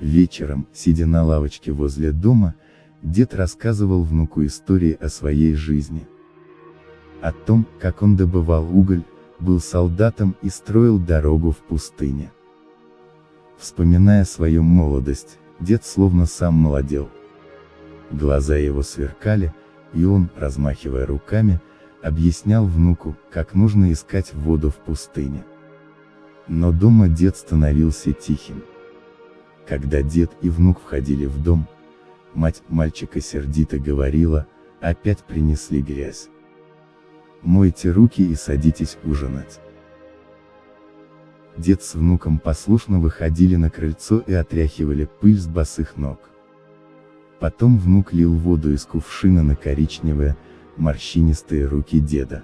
S1: Вечером, сидя на лавочке возле дома, дед рассказывал внуку истории о своей жизни. О том, как он добывал уголь, был солдатом и строил дорогу в пустыне. Вспоминая свою молодость, дед словно сам молодел. Глаза его сверкали, и он, размахивая руками, объяснял внуку, как нужно искать воду в пустыне. Но дома дед становился тихим. Когда дед и внук входили в дом, мать мальчика сердито говорила, опять принесли грязь. Мойте руки и садитесь ужинать. Дед с внуком послушно выходили на крыльцо и отряхивали пыль с босых ног. Потом внук лил воду из кувшина на коричневые, морщинистые руки деда.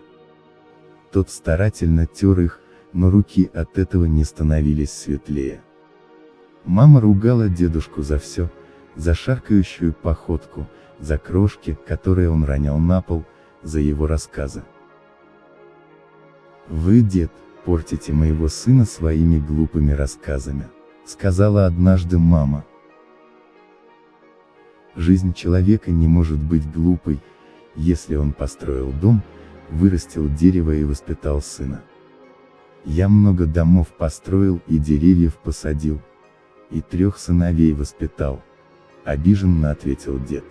S1: Тот старательно тер их, но руки от этого не становились светлее. Мама ругала дедушку за все, за шаркающую походку, за крошки, которые он ронял на пол, за его рассказы. «Вы, дед, портите моего сына своими глупыми рассказами», сказала однажды мама. Жизнь человека не может быть глупой, если он построил дом, вырастил дерево и воспитал сына. Я много домов построил и деревьев посадил, и трех сыновей воспитал, обиженно ответил дед.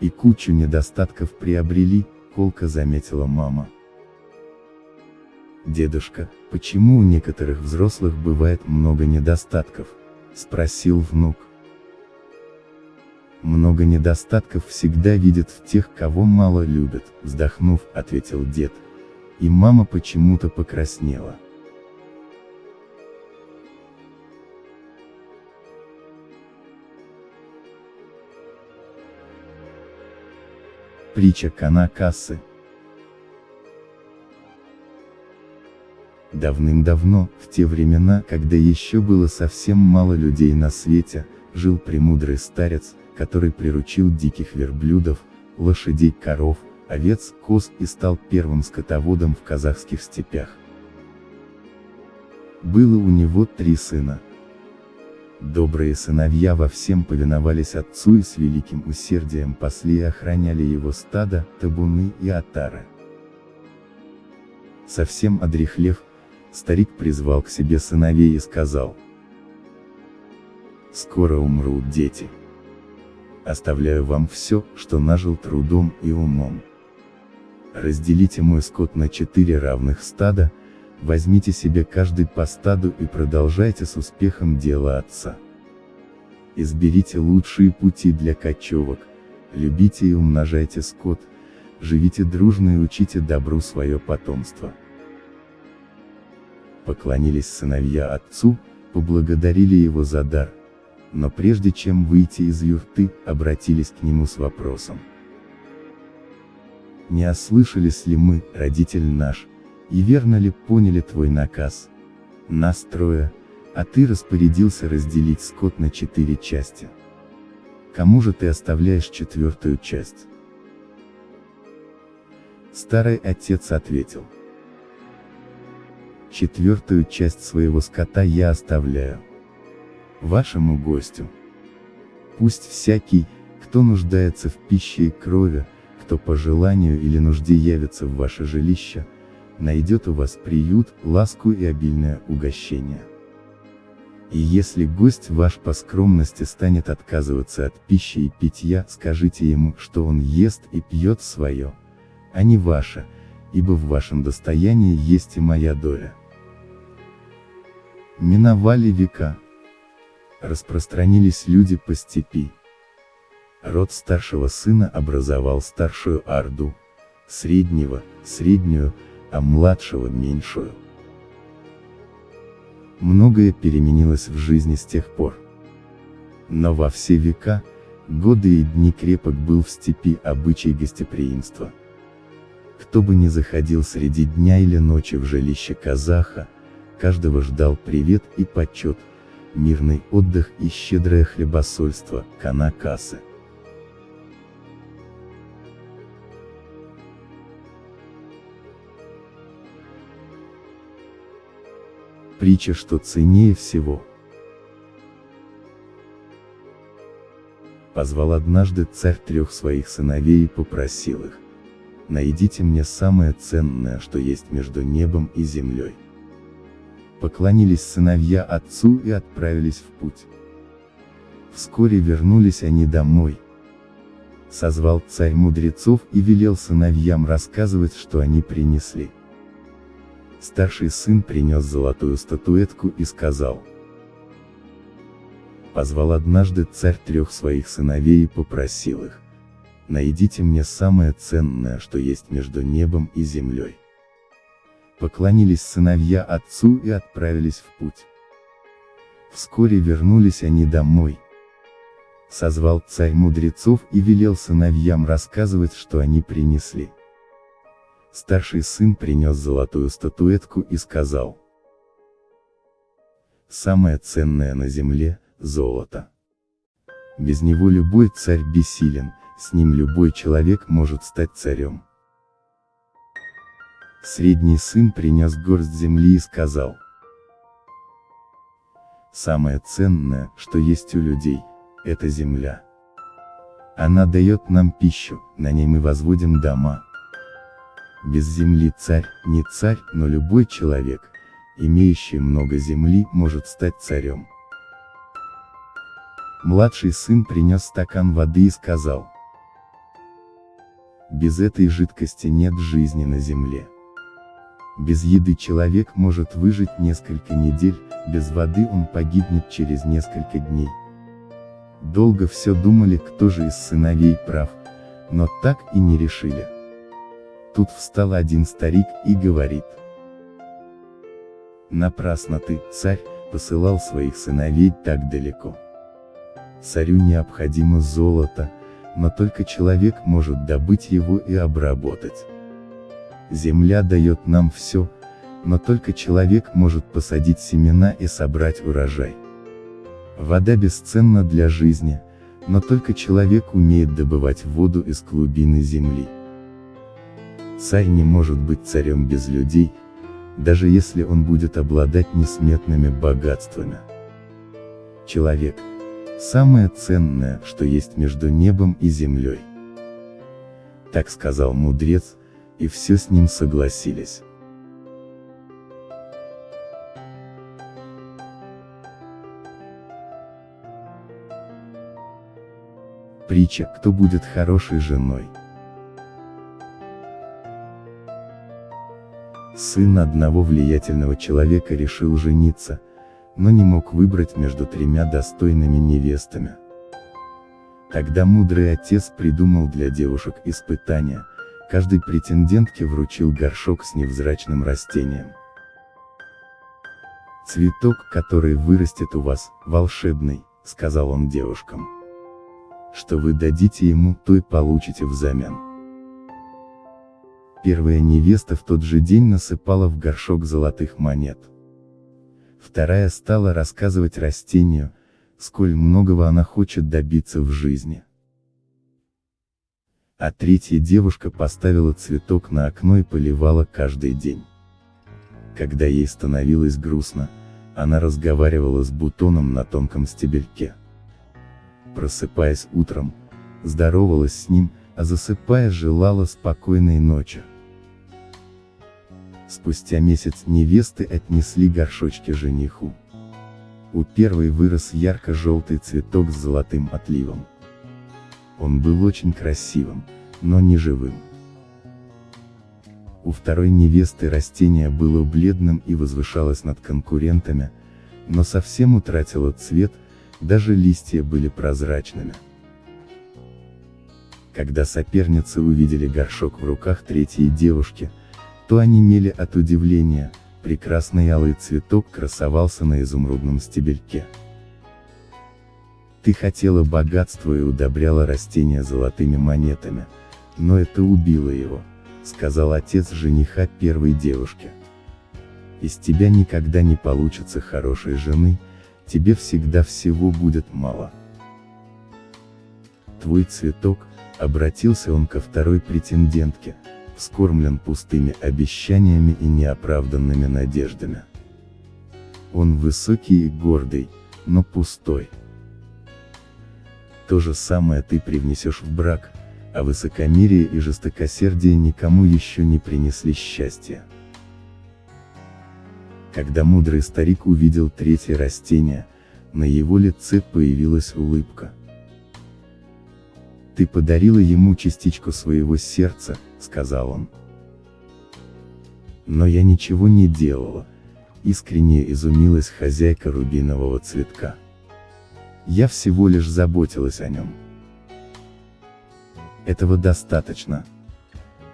S1: И кучу недостатков приобрели, колко заметила мама. «Дедушка, почему у некоторых взрослых бывает много недостатков?» – спросил внук. «Много недостатков всегда видят в тех, кого мало любят», – вздохнув, ответил дед. И мама почему-то покраснела. Притча Канакасы Давным-давно, в те времена, когда еще было совсем мало людей на свете, жил премудрый старец, который приручил диких верблюдов, лошадей, коров, овец, коз и стал первым скотоводом в казахских степях. Было у него три сына. Добрые сыновья во всем повиновались отцу и с великим усердием пасли и охраняли его стадо, табуны и отары. Совсем одрехлев, старик призвал к себе сыновей и сказал. Скоро умрут дети. Оставляю вам все, что нажил трудом и умом. Разделите мой скот на четыре равных стада, возьмите себе каждый по стаду и продолжайте с успехом дело отца. Изберите лучшие пути для кочевок, любите и умножайте скот, живите дружно и учите добру свое потомство. Поклонились сыновья отцу, поблагодарили его за дар, но прежде чем выйти из юрты, обратились к нему с вопросом. Не ослышались ли мы, родитель наш, и верно ли поняли твой наказ? Нас трое, а ты распорядился разделить скот на четыре части. Кому же ты оставляешь четвертую часть? Старый отец ответил. Четвертую часть своего скота я оставляю. Вашему гостю. Пусть всякий, кто нуждается в пище и крови, кто по желанию или нужде явится в ваше жилище, найдет у вас приют, ласку и обильное угощение. И если гость ваш по скромности станет отказываться от пищи и питья, скажите ему, что он ест и пьет свое, а не ваше, ибо в вашем достоянии есть и моя доля. Миновали века. Распространились люди по степи. Род старшего сына образовал старшую орду, среднего, среднюю, а младшего меньшую. Многое переменилось в жизни с тех пор. Но во все века, годы и дни крепок был в степи обычай гостеприимства. Кто бы ни заходил среди дня или ночи в жилище казаха, каждого ждал привет и почет, мирный отдых и щедрое хлебосольство, канакасы. Притча, что ценнее всего. Позвал однажды царь трех своих сыновей и попросил их. Найдите мне самое ценное, что есть между небом и землей. Поклонились сыновья отцу и отправились в путь. Вскоре вернулись они домой. Созвал царь мудрецов и велел сыновьям рассказывать, что они принесли. Старший сын принес золотую статуэтку и сказал. Позвал однажды царь трех своих сыновей и попросил их. Найдите мне самое ценное, что есть между небом и землей. Поклонились сыновья отцу и отправились в путь. Вскоре вернулись они домой. Созвал царь мудрецов и велел сыновьям рассказывать, что они принесли. Старший сын принес золотую статуэтку и сказал. Самое ценное на земле – золото. Без него любой царь бессилен, с ним любой человек может стать царем. Средний сын принес горсть земли и сказал. Самое ценное, что есть у людей, это земля. Она дает нам пищу, на ней мы возводим дома, без земли царь, не царь, но любой человек, имеющий много земли, может стать царем. Младший сын принес стакан воды и сказал. Без этой жидкости нет жизни на земле. Без еды человек может выжить несколько недель, без воды он погибнет через несколько дней. Долго все думали, кто же из сыновей прав, но так и не решили. Тут встал один старик и говорит. Напрасно ты, царь, посылал своих сыновей так далеко. Царю необходимо золото, но только человек может добыть его и обработать. Земля дает нам все, но только человек может посадить семена и собрать урожай. Вода бесценна для жизни, но только человек умеет добывать воду из глубины земли. Царь не может быть царем без людей, даже если он будет обладать несметными богатствами. Человек – самое ценное, что есть между небом и землей. Так сказал мудрец, и все с ним согласились. Притча «Кто будет хорошей женой?» Сын одного влиятельного человека решил жениться, но не мог выбрать между тремя достойными невестами. Тогда мудрый отец придумал для девушек испытания – каждой претендентке вручил горшок с невзрачным растением. «Цветок, который вырастет у вас, волшебный», — сказал он девушкам что вы дадите ему, то и получите взамен. Первая невеста в тот же день насыпала в горшок золотых монет. Вторая стала рассказывать растению, сколь многого она хочет добиться в жизни. А третья девушка поставила цветок на окно и поливала каждый день. Когда ей становилось грустно, она разговаривала с бутоном на тонком стебельке просыпаясь утром, здоровалась с ним, а засыпая желала спокойной ночи. Спустя месяц невесты отнесли горшочки жениху. У первой вырос ярко-желтый цветок с золотым отливом. Он был очень красивым, но не живым. У второй невесты растение было бледным и возвышалось над конкурентами, но совсем утратило цвет, даже листья были прозрачными. Когда соперницы увидели горшок в руках третьей девушки, то они мели от удивления, прекрасный алый цветок красовался на изумрудном стебельке. Ты хотела богатства и удобряла растение золотыми монетами, но это убило его, сказал отец жениха первой девушки. Из тебя никогда не получится хорошей жены, тебе всегда всего будет мало. Твой цветок, обратился он ко второй претендентке, вскормлен пустыми обещаниями и неоправданными надеждами. Он высокий и гордый, но пустой. То же самое ты привнесешь в брак, а высокомерие и жестокосердие никому еще не принесли счастья. Когда мудрый старик увидел третье растение, на его лице появилась улыбка. «Ты подарила ему частичку своего сердца», — сказал он. «Но я ничего не делала», — искренне изумилась хозяйка рубинового цветка. «Я всего лишь заботилась о нем». Этого достаточно.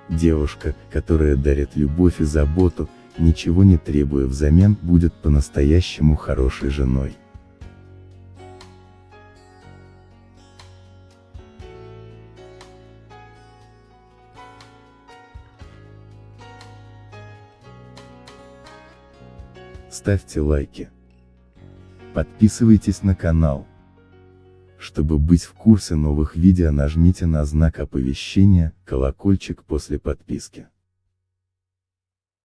S1: Девушка, которая дарит любовь и заботу, ничего не требуя взамен, будет по-настоящему хорошей женой. Ставьте лайки. Подписывайтесь на канал. Чтобы быть в курсе новых видео нажмите на знак оповещения, колокольчик после подписки.